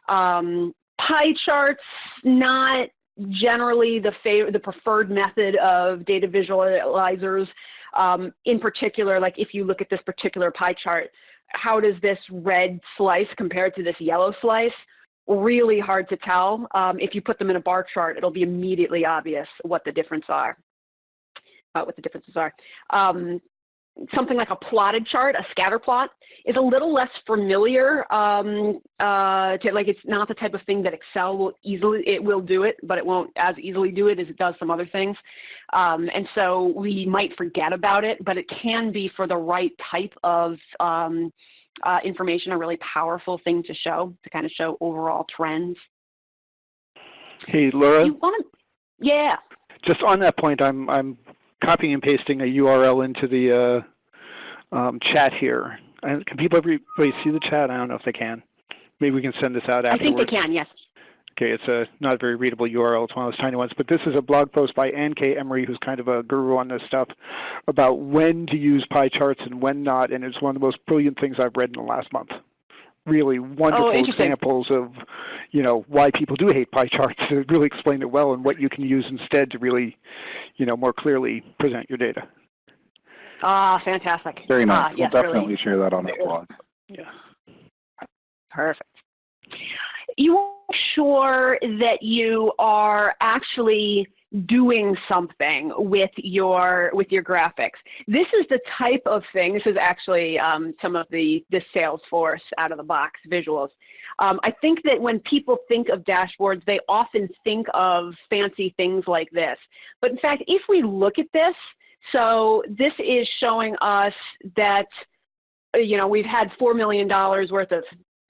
Um, pie charts, not generally the, the preferred method of data visualizers. Um, in particular, like if you look at this particular pie chart, how does this red slice compare to this yellow slice? Really hard to tell. Um, if you put them in a bar chart, it'll be immediately obvious what the difference are, uh, what the differences are. Um, something like a plotted chart, a scatter plot, is a little less familiar. Um, uh, to, like it's not the type of thing that Excel will easily, it will do it, but it won't as easily do it as it does some other things. Um, and so we might forget about it, but it can be for the right type of um, uh, information a really powerful thing to show, to kind of show overall trends. Hey, Laura. You want to, yeah. Just on that point, I'm, I'm copying and pasting a URL into the uh, um, chat here. can people everybody see the chat? I don't know if they can. Maybe we can send this out afterwards. I think they can, yes. Okay, it's a not a very readable URL. It's one of those tiny ones. But this is a blog post by Ann K. Emery, who's kind of a guru on this stuff, about when to use pie charts and when not. And it's one of the most brilliant things I've read in the last month. Really wonderful oh, examples of, you know, why people do hate pie charts [laughs] to really explain it well and what you can use instead to really, you know, more clearly present your data. Ah, fantastic. Very nice. Ah, we'll yes, definitely really. share that on the blog. Yeah. Perfect you sure that you are actually doing something with your with your graphics. This is the type of thing. This is actually um, some of the the Salesforce out of the box visuals. Um, I think that when people think of dashboards, they often think of fancy things like this. But in fact, if we look at this, so this is showing us that you know we've had four million dollars worth of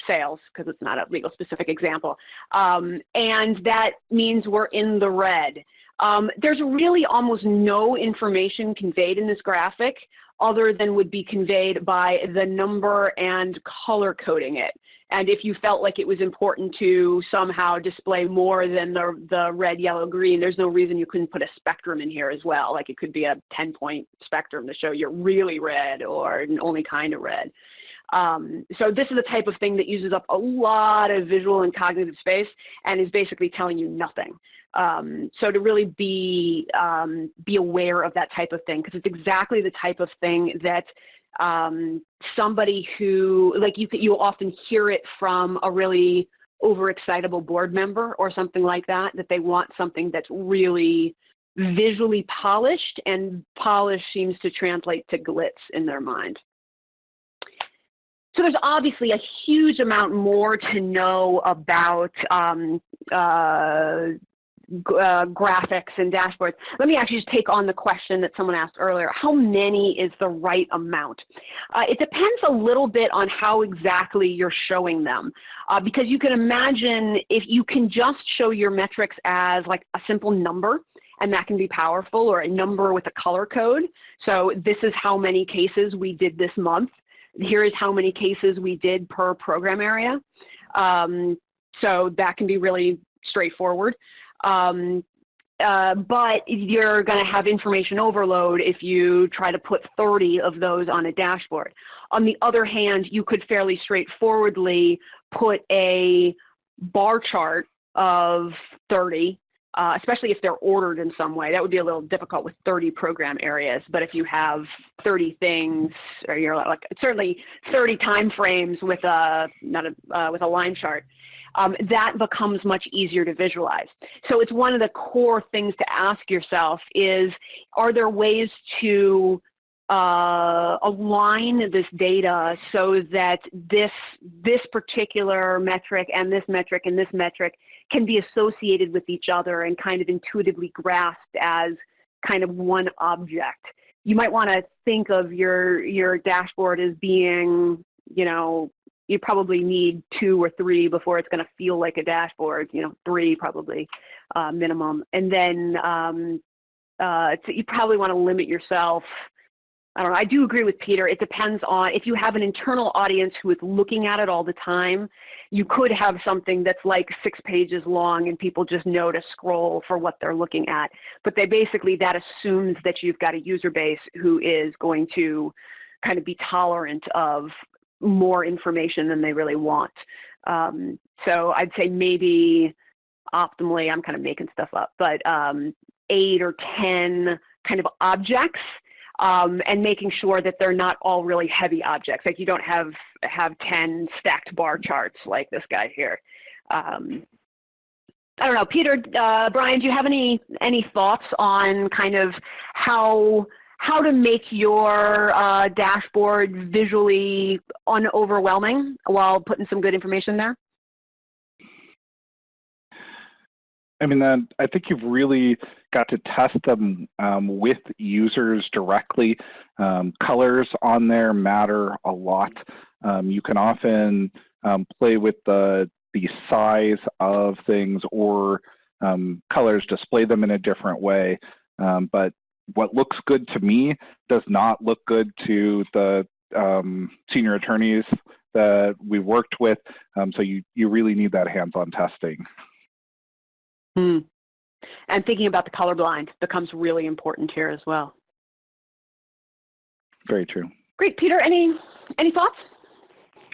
sales because it's not a legal specific example. Um, and that means we're in the red. Um, there's really almost no information conveyed in this graphic other than would be conveyed by the number and color coding it. And if you felt like it was important to somehow display more than the, the red, yellow, green, there's no reason you couldn't put a spectrum in here as well. Like it could be a 10 point spectrum to show you're really red or only kind of red. Um, so this is the type of thing that uses up a lot of visual and cognitive space and is basically telling you nothing. Um, so to really be, um, be aware of that type of thing, because it's exactly the type of thing that um, somebody who, like you, you'll often hear it from a really overexcitable board member or something like that, that they want something that's really visually polished, and polish seems to translate to glitz in their mind. So there's obviously a huge amount more to know about um, uh, uh, graphics and dashboards. Let me actually just take on the question that someone asked earlier. How many is the right amount? Uh, it depends a little bit on how exactly you're showing them. Uh, because you can imagine if you can just show your metrics as like a simple number, and that can be powerful, or a number with a color code. So this is how many cases we did this month. Here is how many cases we did per program area. Um, so that can be really straightforward. Um, uh, but you're going to have information overload if you try to put 30 of those on a dashboard. On the other hand, you could fairly straightforwardly put a bar chart of 30, uh, especially if they're ordered in some way. That would be a little difficult with 30 program areas. But if you have 30 things, or you're like certainly 30 time frames with a not a uh, with a line chart, um, that becomes much easier to visualize. So it's one of the core things to ask yourself is, are there ways to uh, align this data so that this, this particular metric and this metric and this metric can be associated with each other and kind of intuitively grasped as kind of one object. You might want to think of your, your dashboard as being, you know, you probably need two or three before it's going to feel like a dashboard, you know, three probably uh, minimum. And then um, uh, you probably want to limit yourself. I don't know. I do agree with Peter. It depends on if you have an internal audience who is looking at it all the time, you could have something that's like six pages long and people just know to scroll for what they're looking at. But they basically, that assumes that you've got a user base who is going to kind of be tolerant of more information than they really want. Um, so I'd say maybe optimally, I'm kind of making stuff up, but um, eight or 10 kind of objects um, and making sure that they're not all really heavy objects. Like you don't have, have 10 stacked bar charts like this guy here. Um, I don't know, Peter, uh, Brian, do you have any, any thoughts on kind of how how to make your uh, dashboard visually unoverwhelming while putting some good information there? I mean, I think you've really got to test them um, with users directly. Um, colors on there matter a lot. Um, you can often um, play with the, the size of things or um, colors, display them in a different way. But what looks good to me does not look good to the senior attorneys that we worked with. Um, so you, you really need that hands-on testing. Hmm. And thinking about the colorblind becomes really important here as well. Very true. Great, Peter. Any any thoughts?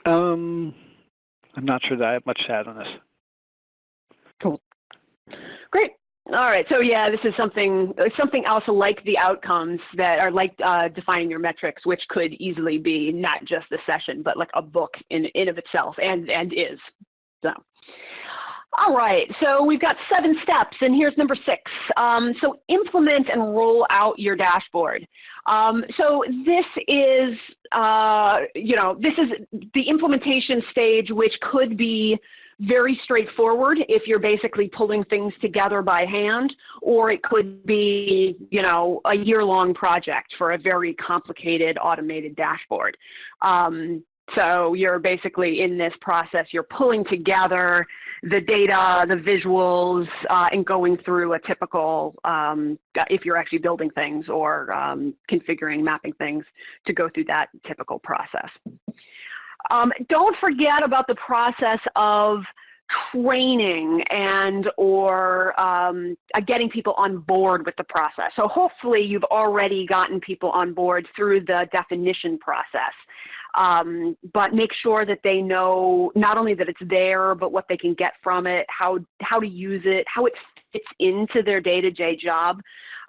Um, I'm not sure that I have much to add on this. Cool. Great. All right, so yeah, this is something something else like the outcomes that are like uh, defining your metrics, which could easily be not just the session, but like a book in in of itself, and and is. So, all right, so we've got seven steps, and here's number six. Um, so implement and roll out your dashboard. Um, so this is, uh, you know, this is the implementation stage, which could be very straightforward if you're basically pulling things together by hand, or it could be, you know, a year-long project for a very complicated automated dashboard. Um, so you're basically in this process, you're pulling together the data, the visuals, uh, and going through a typical, um, if you're actually building things or um, configuring, mapping things, to go through that typical process. Um, don't forget about the process of training and or um, uh, getting people on board with the process. So hopefully you've already gotten people on board through the definition process. Um, but make sure that they know not only that it's there, but what they can get from it, how, how to use it, how it fits into their day-to-day -day job.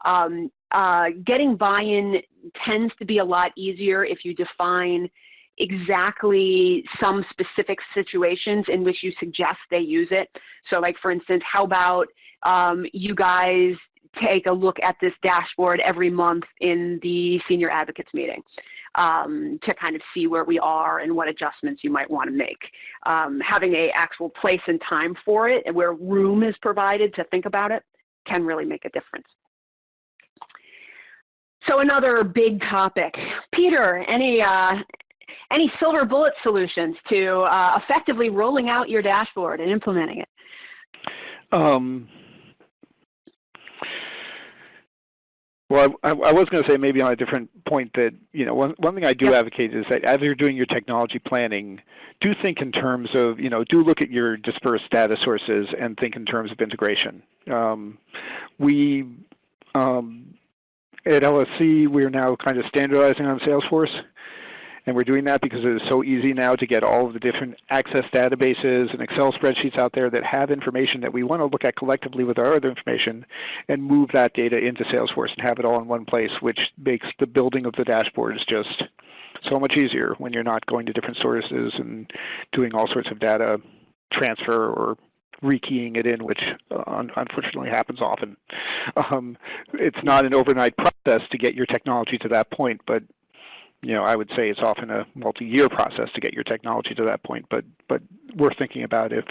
Um, uh, getting buy-in tends to be a lot easier if you define exactly some specific situations in which you suggest they use it. So like for instance, how about um, you guys take a look at this dashboard every month in the senior advocates meeting um, to kind of see where we are and what adjustments you might want to make. Um, having a actual place and time for it and where room is provided to think about it can really make a difference. So another big topic. Peter, any, uh, any silver bullet solutions to uh, effectively rolling out your dashboard and implementing it? Um, well, I, I was going to say maybe on a different point that, you know, one, one thing I do yep. advocate is that as you're doing your technology planning, do think in terms of, you know, do look at your dispersed data sources and think in terms of integration. Um, we, um, at LSC, we're now kind of standardizing on Salesforce. And we're doing that because it is so easy now to get all of the different access databases and Excel spreadsheets out there that have information that we want to look at collectively with our other information and move that data into Salesforce and have it all in one place, which makes the building of the dashboards just so much easier when you're not going to different sources and doing all sorts of data transfer or rekeying it in, which uh, unfortunately happens often. Um, it's not an overnight process to get your technology to that point, but you know, I would say it's often a multi-year process to get your technology to that point, but but we're thinking about if,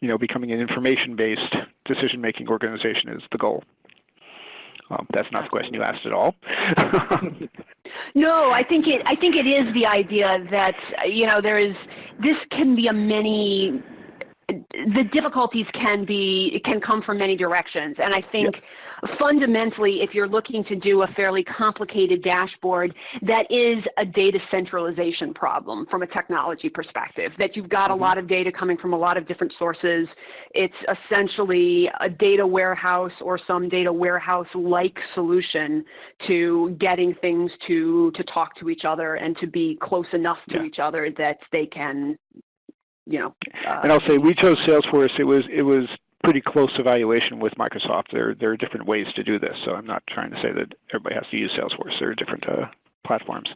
you know, becoming an information-based decision-making organization is the goal. Um, that's not the question you asked at all. [laughs] no, I think it. I think it is the idea that you know there is. This can be a many the difficulties can be can come from many directions and i think yep. fundamentally if you're looking to do a fairly complicated dashboard that is a data centralization problem from a technology perspective that you've got mm -hmm. a lot of data coming from a lot of different sources it's essentially a data warehouse or some data warehouse like solution to getting things to to talk to each other and to be close enough to yeah. each other that they can you know. Uh, and I'll say we chose Salesforce. It was it was pretty close evaluation with Microsoft. There there are different ways to do this, so I'm not trying to say that everybody has to use Salesforce. There are different uh, platforms.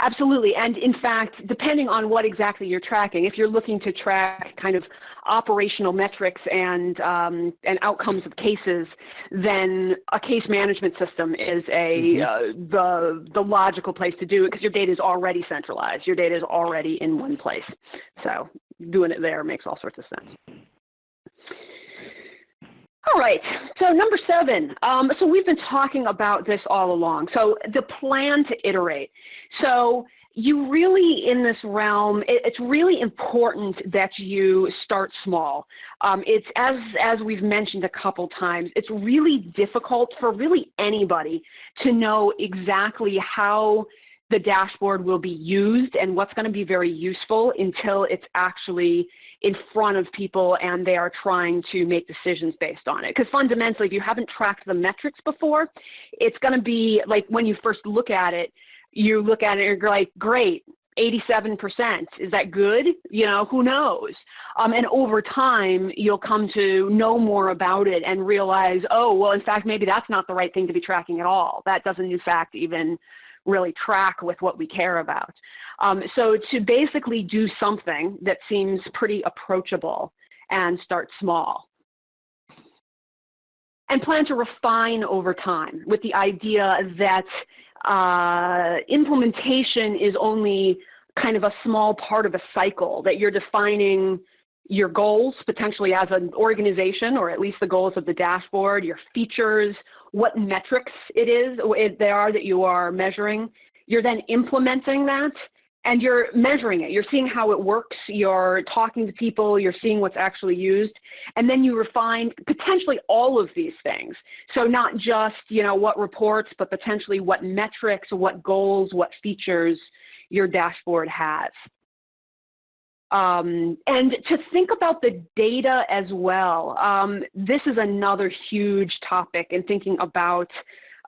Absolutely. And in fact, depending on what exactly you're tracking, if you're looking to track kind of operational metrics and, um, and outcomes of cases, then a case management system is a, mm -hmm. uh, the, the logical place to do it because your data is already centralized. Your data is already in one place. So doing it there makes all sorts of sense. All right, so number seven. Um, so we've been talking about this all along. So the plan to iterate. So you really, in this realm, it, it's really important that you start small. Um, it's, as, as we've mentioned a couple times, it's really difficult for really anybody to know exactly how the dashboard will be used and what's going to be very useful until it's actually in front of people and they are trying to make decisions based on it. Because fundamentally, if you haven't tracked the metrics before, it's going to be like when you first look at it, you look at it and you're like, great, 87%. Is that good? You know, who knows? Um, and over time, you'll come to know more about it and realize, oh, well, in fact, maybe that's not the right thing to be tracking at all. That doesn't, in fact, even really track with what we care about. Um, so to basically do something that seems pretty approachable and start small. And plan to refine over time with the idea that uh, implementation is only kind of a small part of a cycle, that you're defining your goals potentially as an organization or at least the goals of the dashboard, your features, what metrics it is they are that you are measuring. You're then implementing that and you're measuring it. You're seeing how it works. You're talking to people. You're seeing what's actually used. And then you refine potentially all of these things. So not just, you know, what reports, but potentially what metrics, what goals, what features your dashboard has. Um, and to think about the data as well, um, this is another huge topic in thinking about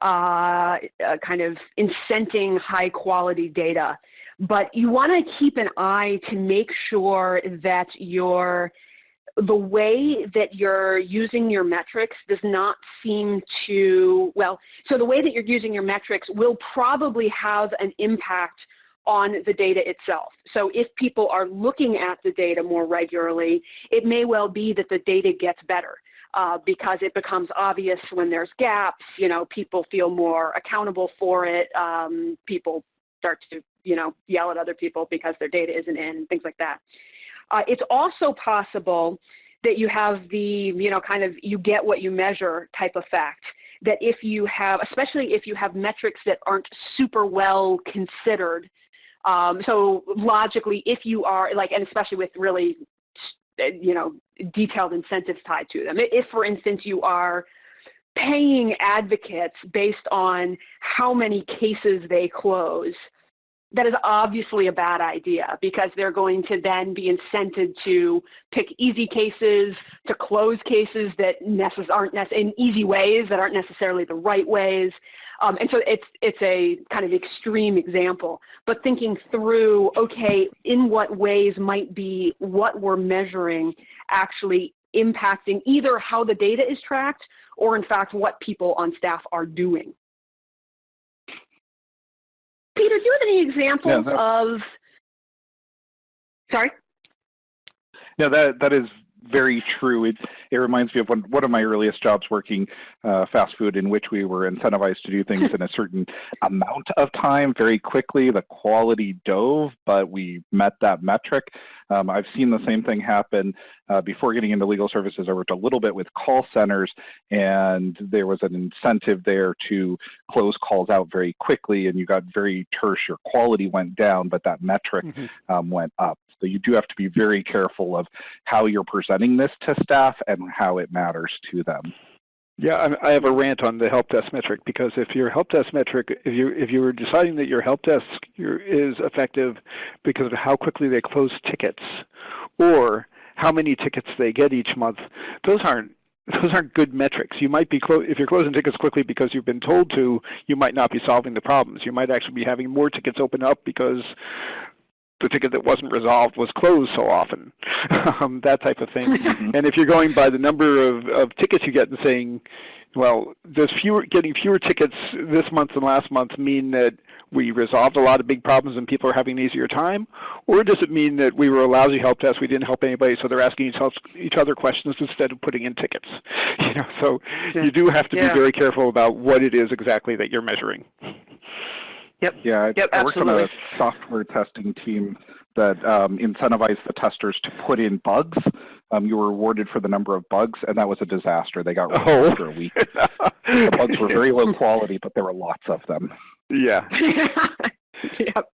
uh, uh, kind of incenting high quality data. But you want to keep an eye to make sure that your the way that you're using your metrics does not seem to, well, so the way that you're using your metrics will probably have an impact on the data itself. So if people are looking at the data more regularly, it may well be that the data gets better. uh, because it becomes obvious when there's gaps. You know, people feel more accountable for it. Um, people start to, you know, yell at other people because their data isn't in, things like that. Uh, it's also possible that you have the, you know, kind of you get what you measure type effect. That if you have, especially if you have metrics that aren't super well considered, um, so logically, if you are like, and especially with really, you know, detailed incentives tied to them. If, for instance, you are paying advocates based on how many cases they close, that is obviously a bad idea because they're going to then be incented to pick easy cases, to close cases that necess- aren't in easy ways that aren't necessarily the right ways. Um, and so it's, it's a kind of extreme example, but thinking through, okay, in what ways might be what we're measuring actually impacting either how the data is tracked or in fact what people on staff are doing. Peter, do you have any examples yeah, of, sorry? No, that, that is very true. It, it reminds me of one, one of my earliest jobs working uh, fast food in which we were incentivized to do things in a certain [laughs] amount of time very quickly. The quality dove, but we met that metric. Um, I've seen the same thing happen uh, before getting into legal services. I worked a little bit with call centers and there was an incentive there to close calls out very quickly and you got very terse. Your quality went down, but that metric mm -hmm. um, went up. So you do have to be very careful of how you're presenting this to staff and how it matters to them. Yeah, I have a rant on the help desk metric because if your help desk metric, if you if you were deciding that your help desk is effective because of how quickly they close tickets, or how many tickets they get each month, those aren't those aren't good metrics. You might be if you're closing tickets quickly because you've been told to, you might not be solving the problems. You might actually be having more tickets open up because the ticket that wasn't resolved was closed so often, [laughs] um, that type of thing. Mm-hmm. and if you're going by the number of, of tickets you get and saying, well, does fewer getting fewer tickets this month than last month mean that we resolved a lot of big problems and people are having an easier time? Or does it mean that we were a lousy help desk, we didn't help anybody, so they're asking each, each other questions instead of putting in tickets? [laughs] You know, so yeah. you do have to yeah. be very careful about what it is exactly that you're measuring. Yep. Yeah, I, yep, I worked on a software testing team that um, incentivized the testers to put in bugs. Um, you were rewarded for the number of bugs, and that was a disaster. They got rid of oh. after a week. the bugs were very low quality, but there were lots of them. Yeah. [laughs] yep.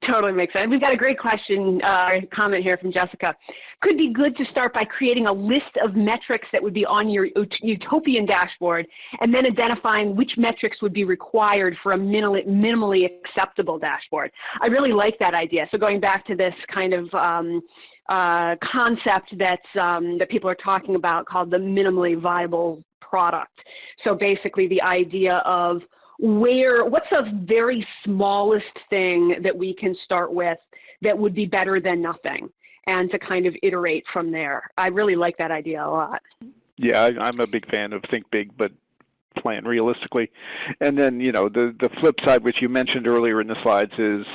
Totally makes sense. We've got a great question, uh, comment here from Jessica. Could be good to start by creating a list of metrics that would be on your utopian dashboard and then identifying which metrics would be required for a minimally, acceptable dashboard. I really like that idea. So going back to this kind of um, uh, concept that's, um, that people are talking about called the minimally viable product. So basically the idea of where, what's the very smallest thing that we can start with that would be better than nothing? And to kind of iterate from there. I really like that idea a lot. Yeah, I, I'm a big fan of think big, but plan realistically. And then, you know, the, the flip side, which you mentioned earlier in the slides, is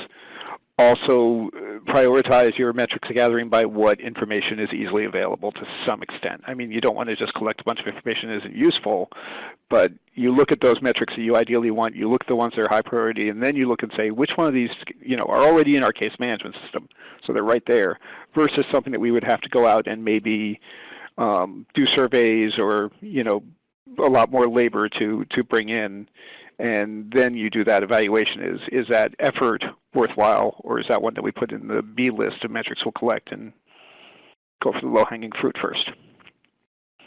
also uh, prioritize your metrics gathering by what information is easily available to some extent. I mean, you don't want to just collect a bunch of information that isn't useful, but you look at those metrics that you ideally want, you look at the ones that are high priority, and then you look and say, which one of these you know, are already in our case management system, so they're right there, versus something that we would have to go out and maybe um, do surveys or you know, a lot more labor to, to bring in and then you do that evaluation. Is, is that effort worthwhile, or is that one that we put in the B list of metrics we'll collect and go for the low-hanging fruit first?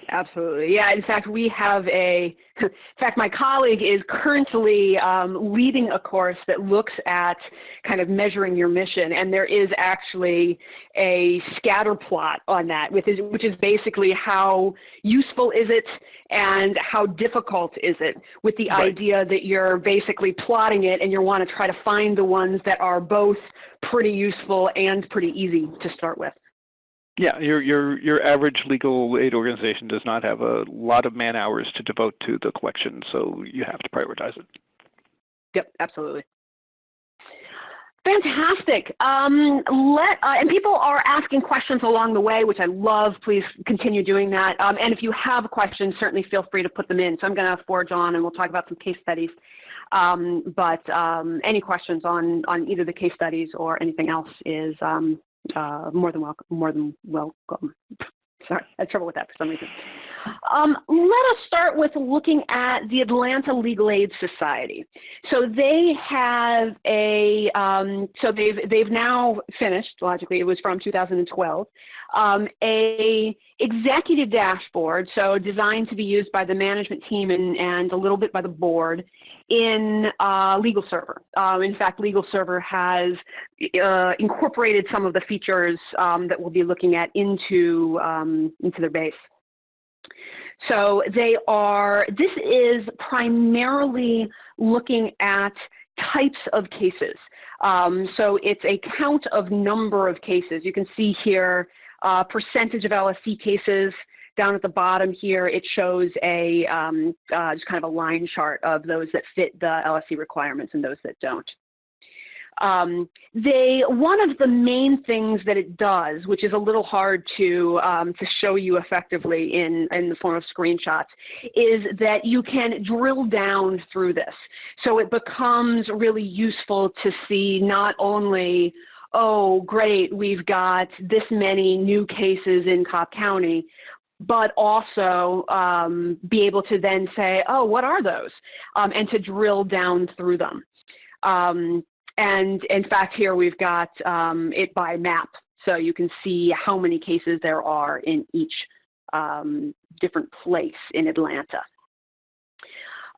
Absolutely. Yeah, in fact, we have a, [laughs] in fact, my colleague is currently um, leading a course that looks at kind of measuring your mission, and there is actually a scatter plot on that, which is, which is basically how useful is it and how difficult is it, with the right. idea that you're basically plotting it and you want to try to find the ones that are both pretty useful and pretty easy to start with. Yeah, your your your average legal aid organization does not have a lot of man hours to devote to the collection, so you have to prioritize it. Yep, absolutely. Fantastic. Um, let uh, and people are asking questions along the way, which I love. Please continue doing that. Um, and if you have questions, certainly feel free to put them in. So I'm going to forge on, and we'll talk about some case studies. Um, but um, any questions on on either the case studies or anything else is um, Uh, more than welcome. More than welcome. [laughs] Sorry, I had trouble with that for some reason. Um, let us start with looking at the Atlanta Legal Aid Society. So they have a, um, so they've, they've now finished, logically, it was from 2012, um, a executive dashboard, so designed to be used by the management team and, and a little bit by the board in uh, Legal Server. Um, in fact, Legal Server has uh, incorporated some of the features um, that we'll be looking at into, um, into their base. So they are, this is primarily looking at types of cases. Um, so it's a count of number of cases. You can see here uh, percentage of LSC cases. Down at the bottom here, it shows a um, uh, just kind of a line chart of those that fit the LSC requirements and those that don't. Um, they one of the main things that it does, which is a little hard to um, to show you effectively in in the form of screenshots, is that you can drill down through this. So it becomes really useful to see not only oh, great, we've got this many new cases in Cobb County, but also um, be able to then say, oh, what are those? Um, and to drill down through them. Um, and in fact, here we've got um, it by map. So you can see how many cases there are in each um, different place in Atlanta.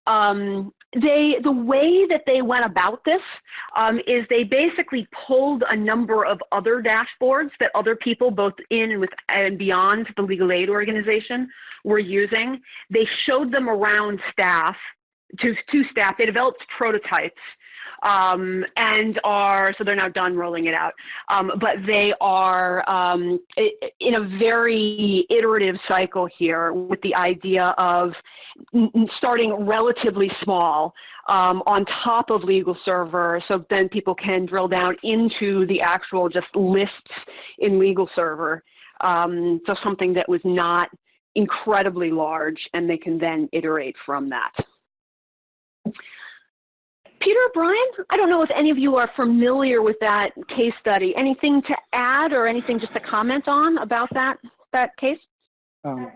Um, they, the way that they went about this um, is they basically pulled a number of other dashboards that other people, both in and, with, and beyond the legal aid organization, were using. They showed them around staff to, to staff. They developed prototypes um, and are, so they're now done rolling it out, um, but they are um, in a very iterative cycle here with the idea of starting relatively small um, on top of legal server so then people can drill down into the actual just lists in legal server. Um, so something that was not incredibly large and they can then iterate from that. Peter, Brian, I don't know if any of you are familiar with that case study. Anything to add or anything just to comment on about that, that case? Um,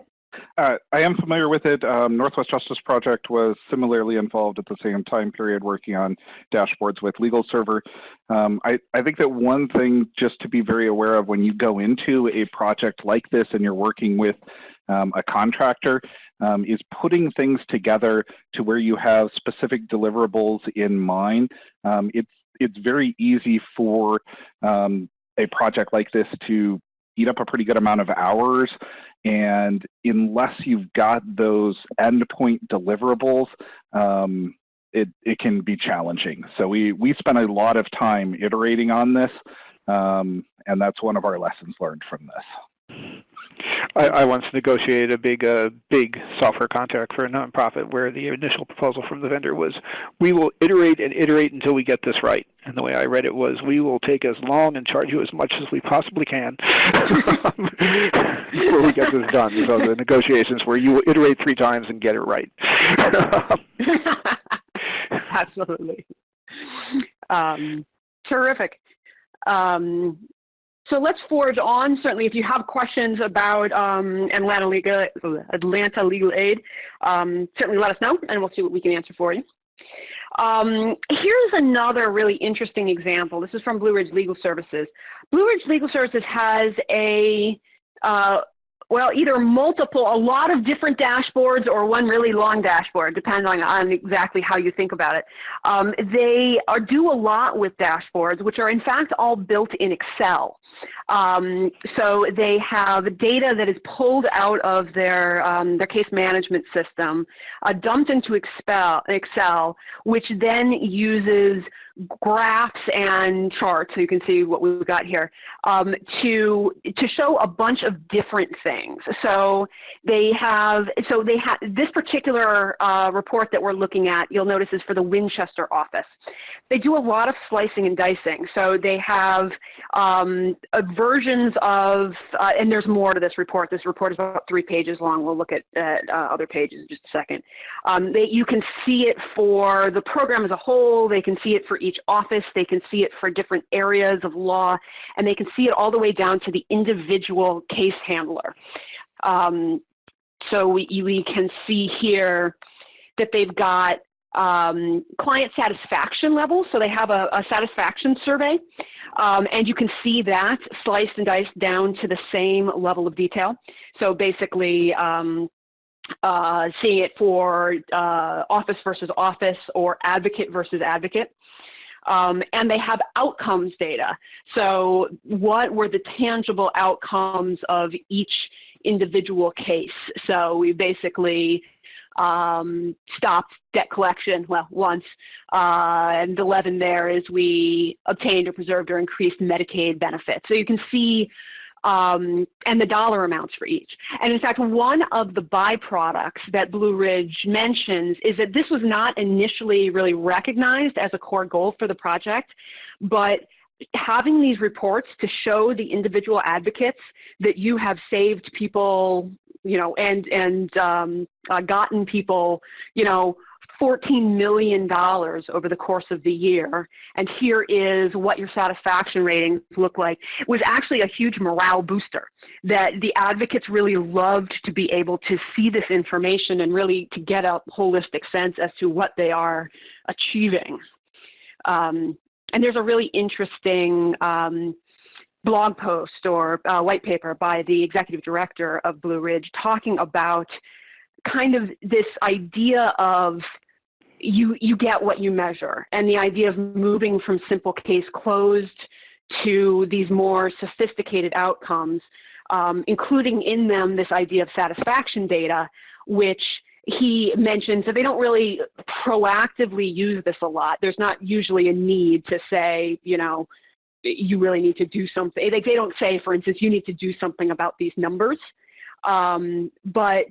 uh, I am familiar with it. Um, Northwest Justice Project was similarly involved at the same time period working on dashboards with Legal Server. Um, I, I think that one thing just to be very aware of when you go into a project like this and you're working with um, a contractor um, is putting things together to where you have specific deliverables in mind. Um, it's, it's very easy for um, a project like this to eat up a pretty good amount of hours. And unless you've got those endpoint deliverables, um, it, it can be challenging. So we, we spent a lot of time iterating on this, um, and that's one of our lessons learned from this. I, I once negotiated a big, uh, big software contract for a nonprofit where the initial proposal from the vendor was, we will iterate and iterate until we get this right. And the way I read it was, we will take as long and charge you as much as we possibly can [laughs] before we get this done. So the negotiations where you will iterate three times and get it right. [laughs] Absolutely. Um, terrific. Um, so let's forge on. Certainly, if you have questions about um, Atlanta, legal, Atlanta legal aid, um, certainly let us know, and we'll see what we can answer for you. Um, here's another really interesting example. This is from Blue Ridge Legal Services. Blue Ridge Legal Services has a uh, well, either multiple, a lot of different dashboards or one really long dashboard, depending on, on exactly how you think about it. Um, they are, do a lot with dashboards, which are in fact all built in Excel. Um, so they have data that is pulled out of their, um, their case management system, uh, dumped into Excel, Excel, which then uses graphs and charts, so you can see what we've got here, um, to, to show a bunch of different things. So they have, so they have, this particular uh, report that we're looking at, you'll notice is for the Winchester office. They do a lot of slicing and dicing. So they have um, uh, versions of, uh, and there's more to this report. This report is about three pages long. We'll look at, at uh, other pages in just a second. Um, they, you can see it for the program as a whole. They can see it for each office. They can see it for different areas of law. And they can see it all the way down to the individual case handler. Um, so we, we can see here that they've got um, client satisfaction levels. So they have a, a satisfaction survey. Um, and you can see that sliced and diced down to the same level of detail. So basically, um, uh, seeing it for uh, office versus office or advocate versus advocate. Um, and they have outcomes data. So what were the tangible outcomes of each individual case? So we basically um, stopped debt collection, well, once, uh, and 11 there is we obtained or preserved or increased Medicaid benefits. So you can see um, and the dollar amounts for each. And in fact, one of the byproducts that Blue Ridge mentions is that this was not initially really recognized as a core goal for the project, but having these reports to show the individual advocates that you have saved people, you know, and, and um, uh, gotten people, you know, $14 million over the course of the year, and here is what your satisfaction ratings look like, it was actually a huge morale booster that the advocates really loved to be able to see this information and really to get a holistic sense as to what they are achieving. Um, and there's a really interesting um, blog post or uh, white paper by the executive director of Blue Ridge talking about kind of this idea of you, you get what you measure. And the idea of moving from simple case closed to these more sophisticated outcomes, um, including in them this idea of satisfaction data, which he mentions that they don't really proactively use this a lot. There's not usually a need to say, you know, you really need to do something. They, they don't say, for instance, you need to do something about these numbers. Um, but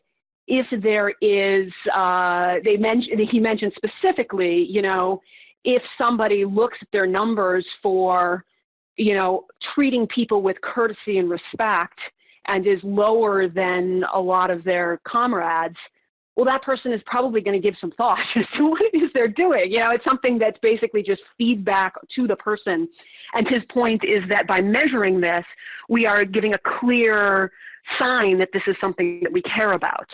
if there is, uh, they mentioned, he mentioned specifically, you know, if somebody looks at their numbers for, you know, treating people with courtesy and respect and is lower than a lot of their comrades, well, that person is probably going to give some thought [laughs] as to what it is they're doing. You know, it's something that's basically just feedback to the person. And his point is that by measuring this, we are giving a clear sign that this is something that we care about.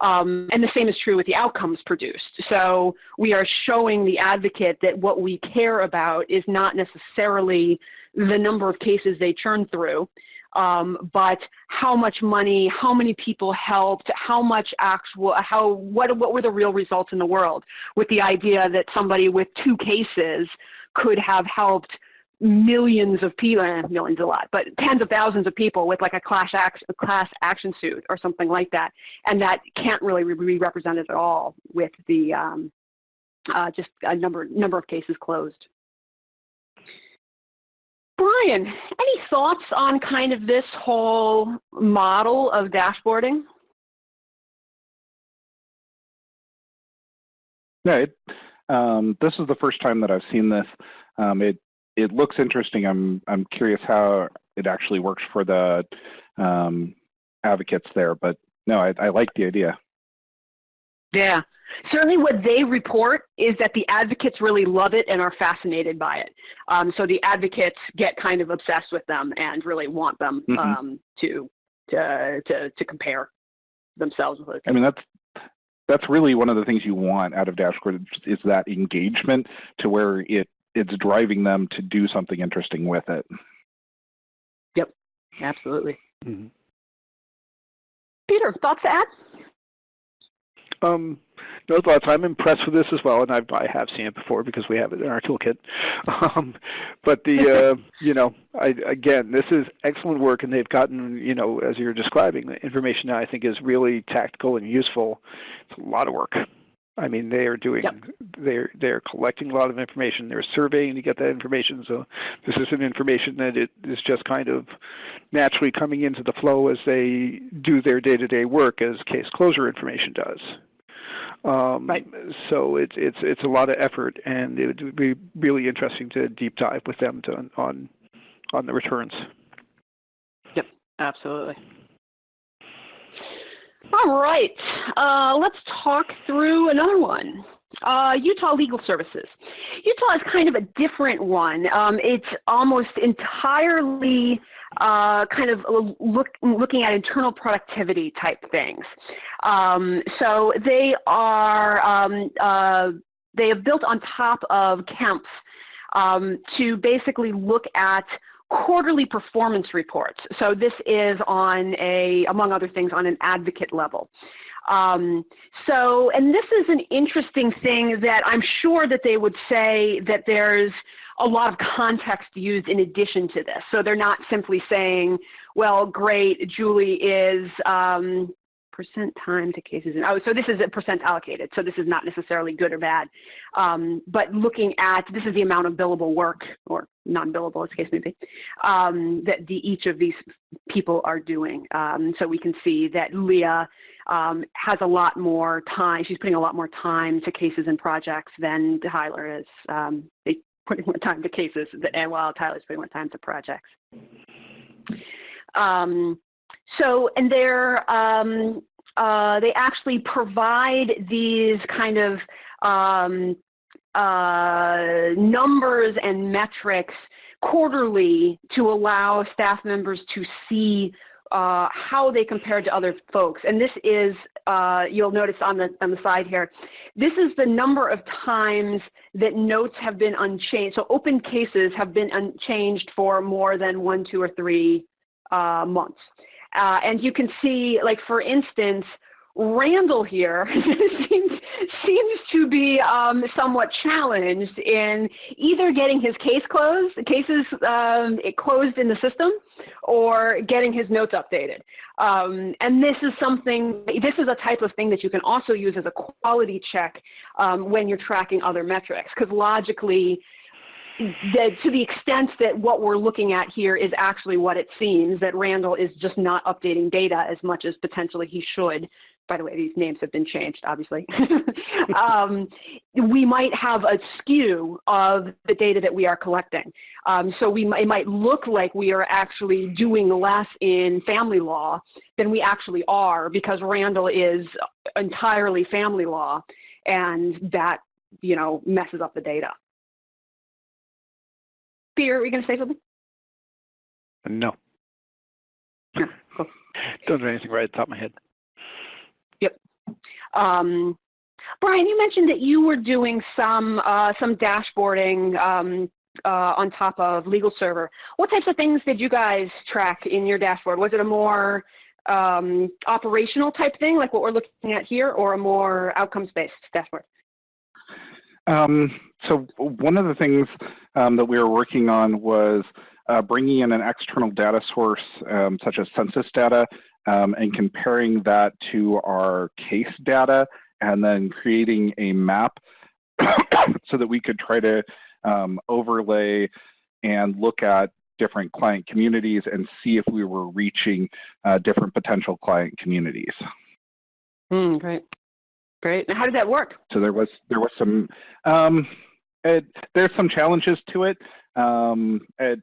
Um, and the same is true with the outcomes produced. So we are showing the advocate that what we care about is not necessarily the number of cases they churn through, um, but how much money, how many people helped, how much actual, how, what, what were the real results in the world with the idea that somebody with two cases could have helped millions of people, eh, millions a lot, but tens of thousands of people with like a class, act, a class action suit or something like that. And that can't really be represented at all with the um, uh, just a number, number of cases closed. Brian, any thoughts on kind of this whole model of dashboarding? Yeah, it, um, this is the first time that I've seen this. Um, it it looks interesting. I'm I'm curious how it actually works for the um, advocates there, but no, I, I like the idea. Yeah, certainly what they report is that the advocates really love it and are fascinated by it. Um, so the advocates get kind of obsessed with them and really want them mm -hmm. um, to, to, to, to compare themselves with. I mean, that's, that's really one of the things you want out of Dashboard is that engagement to where it it's driving them to do something interesting with it. Yep, absolutely. Mm -hmm. Peter, thoughts to add? Um, no thoughts. I'm impressed with this as well, and I've, I have seen it before because we have it in our toolkit. [laughs] Um, but the, [laughs] uh, you know, I, again, this is excellent work, and they've gotten, you know, as you're describing, the information I think is really tactical and useful. It's a lot of work. I mean, they are doing, Yep. they're they're collecting a lot of information. They're surveying to get that information. So this isn't information that it is just kind of naturally coming into the flow as they do their day-to-day work, as case closure information does. Um, Right. So it's it's it's a lot of effort, and it would be really interesting to deep dive with them to, on on the returns. Yep, absolutely. All right, uh, let's talk through another one. Uh, Utah Legal Services. Utah is kind of a different one. Um, it's almost entirely uh, kind of look, looking at internal productivity type things. Um, so they are um, uh, they have built on top of Kemps um, to basically look at quarterly performance reports. So this is on a, among other things, on an advocate level. Um, so, and this is an interesting thing that I'm sure that they would say that there's a lot of context used in addition to this. So they're not simply saying, well, great, Julie is um, percent time to cases. In, oh, so this is a percent allocated. So this is not necessarily good or bad. Um, but looking at, this is the amount of billable work, or non-billable as the case may be, um, that the, each of these people are doing. Um, so we can see that Leah um, has a lot more time. She's putting a lot more time to cases and projects than Tyler is. Um, they putting more time to cases, and while Tyler's putting more time to projects. Um, so, and they're, um, uh, they actually provide these kind of um, uh, numbers and metrics quarterly to allow staff members to see uh, how they compare to other folks. And this is, uh, you'll notice on the, on the side here, this is the number of times that notes have been unchanged. So open cases have been unchanged for more than one, two, or three uh, months. Uh, and you can see, like for instance, Randall here [laughs] seems, seems to be um, somewhat challenged in either getting his case closed, cases um, closed in the system, or getting his notes updated. Um, and this is something, this is a type of thing that you can also use as a quality check um, when you're tracking other metrics, because logically, to the extent that what we're looking at here is actually what it seems, that Randall is just not updating data as much as potentially he should. By the way, these names have been changed, obviously. [laughs] um, we might have a skew of the data that we are collecting. Um, so we it might look like we are actually doing less in family law than we actually are because Randall is entirely family law and that you know messes up the data. Peter, are you going to say something? No. Yeah, [laughs] cool. Don't do anything right at the top of my head. Yep. Um, Brian, you mentioned that you were doing some uh, some dashboarding um, uh, on top of Legal Server. What types of things did you guys track in your dashboard? Was it a more um, operational type thing, like what we're looking at here, or a more outcomes-based dashboard? Um, so one of the things um, that we were working on was uh, bringing in an external data source um, such as census data um, and comparing that to our case data and then creating a map [coughs] so that we could try to um, overlay and look at different client communities and see if we were reaching uh, different potential client communities. Mm, great. Great. And how did that work? So there was there was some um, it, there's some challenges to it. Um, it,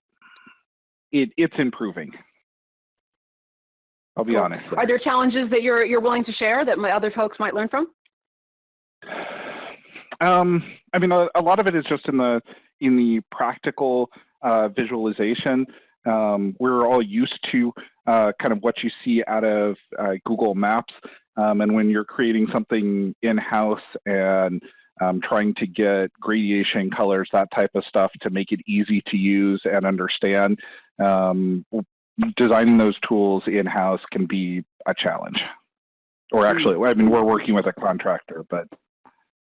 it it's improving. I'll be cool. honest. Are there challenges that you're you're willing to share that my other folks might learn from? Um, I mean, a, a, lot of it is just in the in the practical uh, visualization. Um, we're all used to uh, kind of what you see out of uh, Google Maps. Um, and when you're creating something in-house and um, trying to get gradation colors, that type of stuff to make it easy to use and understand, um, designing those tools in-house can be a challenge. Or hmm. actually, I mean, we're working with a contractor, but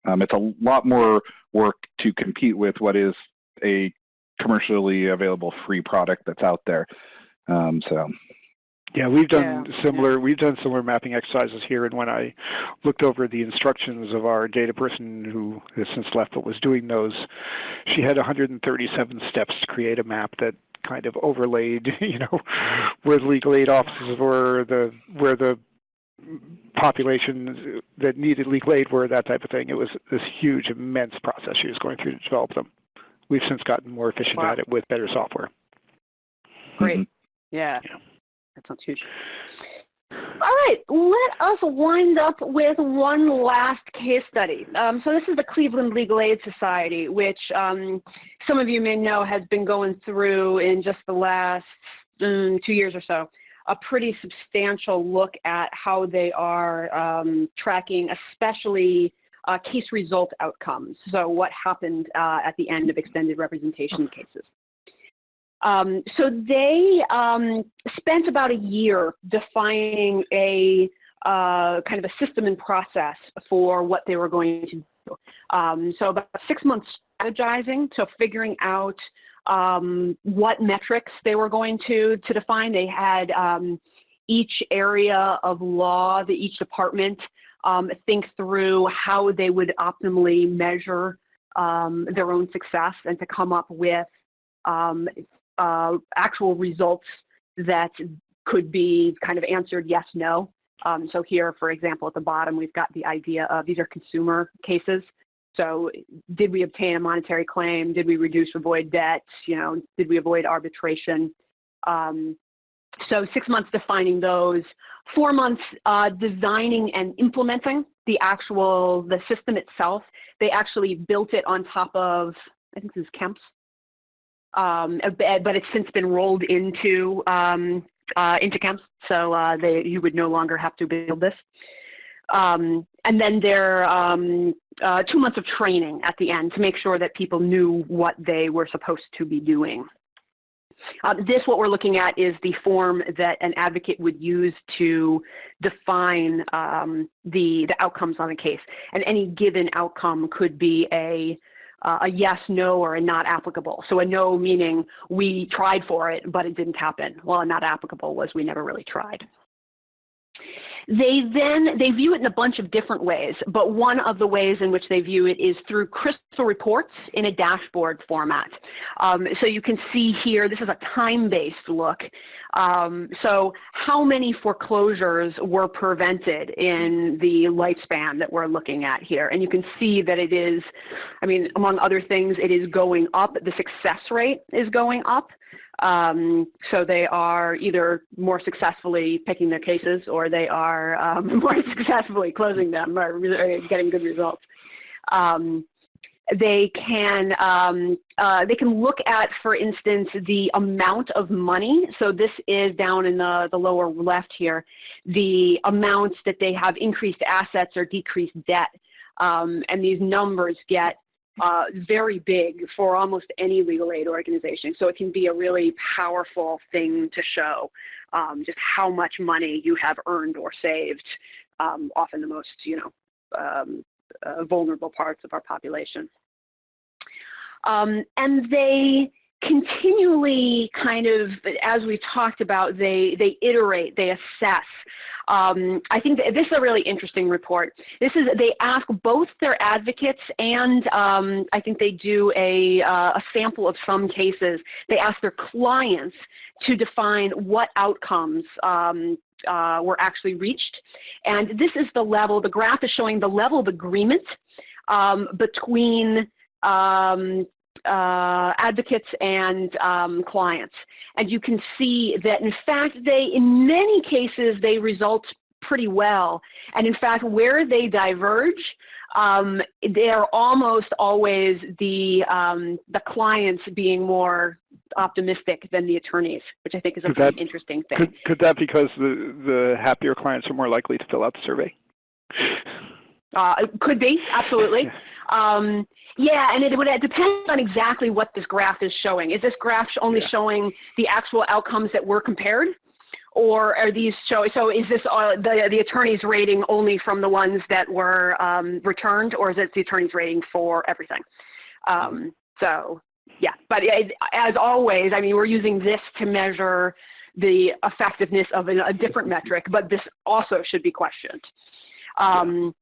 um, it's a lot more work to compete with what is a commercially available free product that's out there. Um, so Yeah, we've done yeah. similar. We've done similar mapping exercises here, and when I looked over the instructions of our data person who has since left but was doing those, she had 137 steps to create a map that kind of overlaid, [laughs] you know, where the legal aid offices were, the where the populations that needed legal aid were, that type of thing. It was this huge, immense process she was going through to develop them. We've since gotten more efficient wow. at it with better software. Great. Mm-hmm. Yeah. yeah. That sounds huge. All right, let us wind up with one last case study. Um, so this is the Cleveland Legal Aid Society, which um, some of you may know has been going through in just the last um, two years or so a pretty substantial look at how they are um, tracking, especially uh, case result outcomes. So what happened uh, at the end of extended representation cases. Um, so they um, spent about a year defining a uh, kind of a system and process for what they were going to do. Um, so about six months strategizing, so figuring out um, what metrics they were going to, to define. They had um, each area of law, the each department, um, think through how they would optimally measure their own success and to come up with um, uh, actual results that could be kind of answered yes, no. Um, so here, for example, at the bottom, we've got the idea of these are consumer cases. So did we obtain a monetary claim? Did we reduce avoid debt? You know, did we avoid arbitration? Um, so six months defining those, four months uh, designing and implementing the actual, the system itself. They actually built it on top of, I think this is Kemps, um, but it's since been rolled into um, uh, into Kemps, so uh, they, you would no longer have to build this. Um, and then there um, uh, two months of training at the end to make sure that people knew what they were supposed to be doing. Uh, this, what we're looking at, is the form that an advocate would use to define um, the, the outcomes on a case. And any given outcome could be a uh, a yes, no, or a not applicable. So a no meaning we tried for it, but it didn't happen. Well, a not applicable was we never really tried. They then, they view it in a bunch of different ways, but one of the ways in which they view it is through crystal reports in a dashboard format. Um, so you can see here, this is a time-based look. Um, so how many foreclosures were prevented in the lifespan that we're looking at here? And you can see that it is, I mean, among other things, it is going up. The success rate is going up. Um, so they are either more successfully picking their cases or they are um, [laughs] more successfully closing them or getting good results. Um, they can um, uh, they can look at, for instance, the amount of money. So this is down in the, the lower left here, the amounts that they have increased assets or decreased debt. Um, and these numbers get uh, very big for almost any legal aid organization. So it can be a really powerful thing to show um, just how much money you have earned or saved, um, often the most, you know, um, uh, vulnerable parts of our population. Um, and they continually kind of, as we talked about, they, they iterate, they assess. Um, I think this is a really interesting report. This is, they ask both their advocates and um, I think they do a, uh, a sample of some cases. They ask their clients to define what outcomes um, uh, were actually reached. And this is the level, the graph is showing the level of agreement um, between um, uh, advocates and um, clients. And you can see that in fact they, in many cases, they result pretty well. And in fact, where they diverge, um, they are almost always the, um, the clients being more optimistic than the attorneys, which I think is a pretty that, interesting thing. Could, could that because the, the happier clients are more likely to fill out the survey? Uh, could be, absolutely. [laughs] Um, yeah, and it would depend on exactly what this graph is showing. Is this graph only yeah. showing the actual outcomes that were compared? Or are these show, so is this uh, the, the attorney's rating only from the ones that were um, returned or is it the attorney's rating for everything? Um, so yeah, but it, as always, I mean, we're using this to measure the effectiveness of a, a different metric, but this also should be questioned. Um,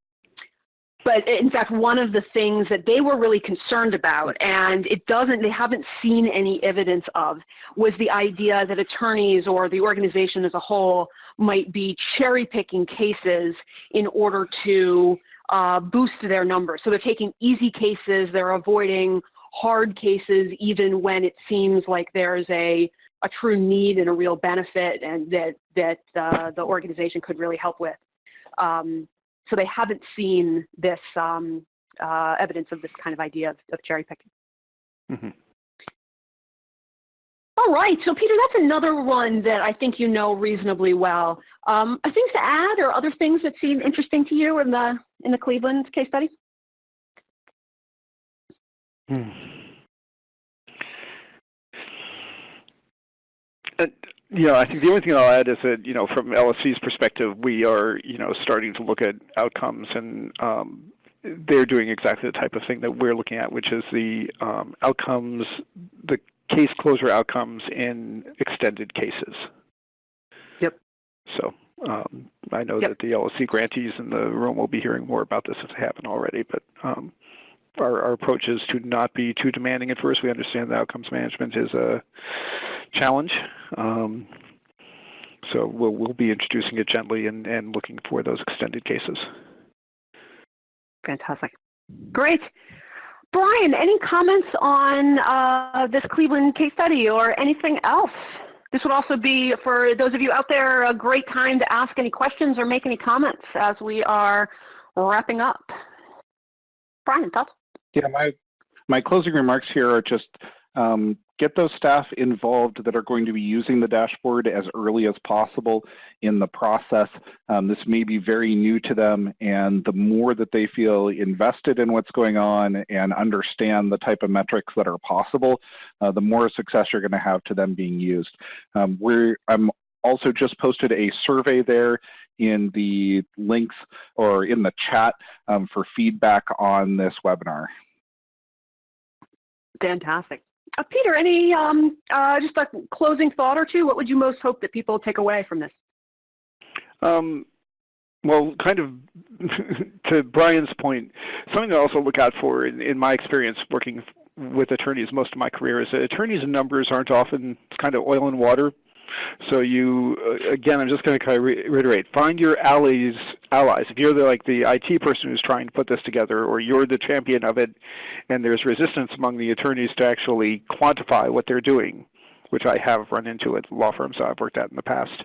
but in fact, one of the things that they were really concerned about, and it doesn't, they haven't seen any evidence of, was the idea that attorneys or the organization as a whole might be cherry picking cases in order to uh, boost their numbers. So they're taking easy cases, they're avoiding hard cases even when it seems like there's a, a true need and a real benefit and that, that uh, the organization could really help with. Um, so they haven't seen this um, uh, evidence of this kind of idea of, of cherry picking. Mm -hmm. All right, so Peter, that's another one that I think you know reasonably well. Um, things to add or other things that seem interesting to you in the in the Cleveland case study? Hmm. Uh, you know, I think the only thing I'll add is that, you know, from LSC's perspective, we are, you know, starting to look at outcomes and um, they're doing exactly the type of thing that we're looking at, which is the um, outcomes, the case closure outcomes in extended cases. Yep. So um, I know yep. that the LSC grantees in the room will be hearing more about this if they haven't already, but um, our, our, approach is to not be too demanding at first. We understand that outcomes management is a challenge. Um, so we'll, we'll be introducing it gently and, and looking for those extended cases. Fantastic. Great. Brian, any comments on uh, this Cleveland case study or anything else? This would also be, for those of you out there, a great time to ask any questions or make any comments as we are wrapping up. Brian, thoughts? Yeah, my, my closing remarks here are just um, get those staff involved that are going to be using the dashboard as early as possible in the process. Um, this may be very new to them, and the more that they feel invested in what's going on and understand the type of metrics that are possible, uh, the more success you're going to have to them being used. Um, we're, I'm also just posted a survey there in the links or in the chat um, for feedback on this webinar. Fantastic. Uh, Peter, any um, uh, just a closing thought or two? What would you most hope that people take away from this? Um, well, kind of [laughs] to Brian's point, something to also look out for in, in my experience working with attorneys most of my career is that attorneys and numbers aren't often kind of oil and water so you, uh, again, I'm just going to kind of reiterate, find your allies. Allies. If you're the, like the IT person who's trying to put this together, or you're the champion of it, and there's resistance among the attorneys to actually quantify what they're doing, which I have run into at law firms I've worked at in the past.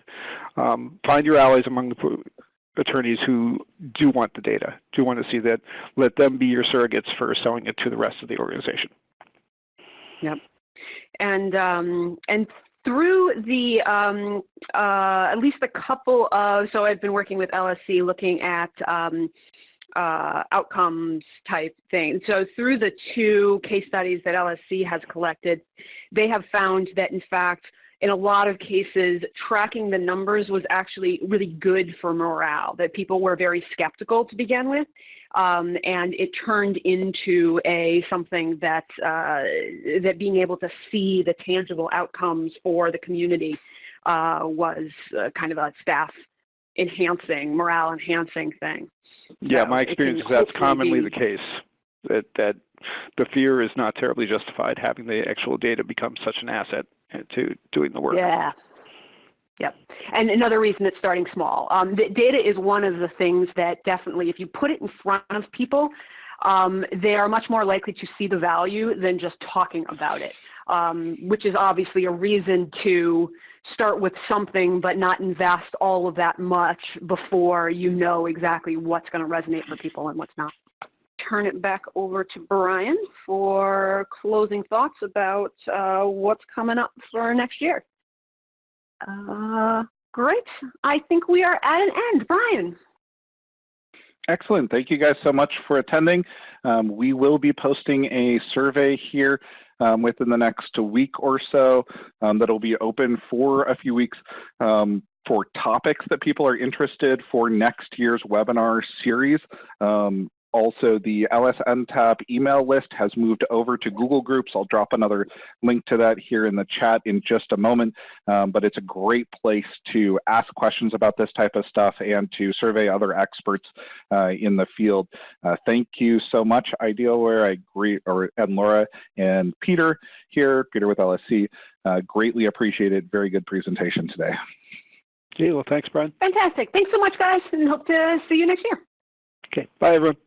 Um, find your allies among the attorneys who do want the data, do want to see that. Let them be your surrogates for selling it to the rest of the organization. Yep. And um, and through the um, uh, at least a couple of so I've been working with LSC looking at um, uh, outcomes type things. So through the two case studies that LSC has collected, they have found that in fact in a lot of cases, tracking the numbers was actually really good for morale, that people were very skeptical to begin with. Um, and it turned into a something that uh, that being able to see the tangible outcomes for the community uh, was uh, kind of a staff enhancing, morale enhancing thing. Yeah, so my experience is that's commonly be, the case. That that the fear is not terribly justified having the actual data become such an asset to doing the work. Yeah. Yep. And another reason it's starting small. Um, data is one of the things that definitely, if you put it in front of people, um, they are much more likely to see the value than just talking about it, um, which is obviously a reason to start with something but not invest all of that much before you know exactly what's going to resonate for people and what's not turn it back over to Brian for closing thoughts about uh, what's coming up for next year. Uh, great. I think we are at an end. Brian. Excellent. Thank you guys so much for attending. Um, we will be posting a survey here um, within the next week or so um, that'll be open for a few weeks um, for topics that people are interested for next year's webinar series. Um, also, the LSNTAP email list has moved over to Google Groups. I'll drop another link to that here in the chat in just a moment, um, but it's a great place to ask questions about this type of stuff and to survey other experts uh, in the field. Uh, thank you so much, Idealware, I agree, or, and Laura and Peter here, Peter with LSC. Uh, greatly appreciated. Very good presentation today. Okay, well, thanks, Brian. Fantastic. Thanks so much, guys, and hope to see you next year. Okay, bye, everyone.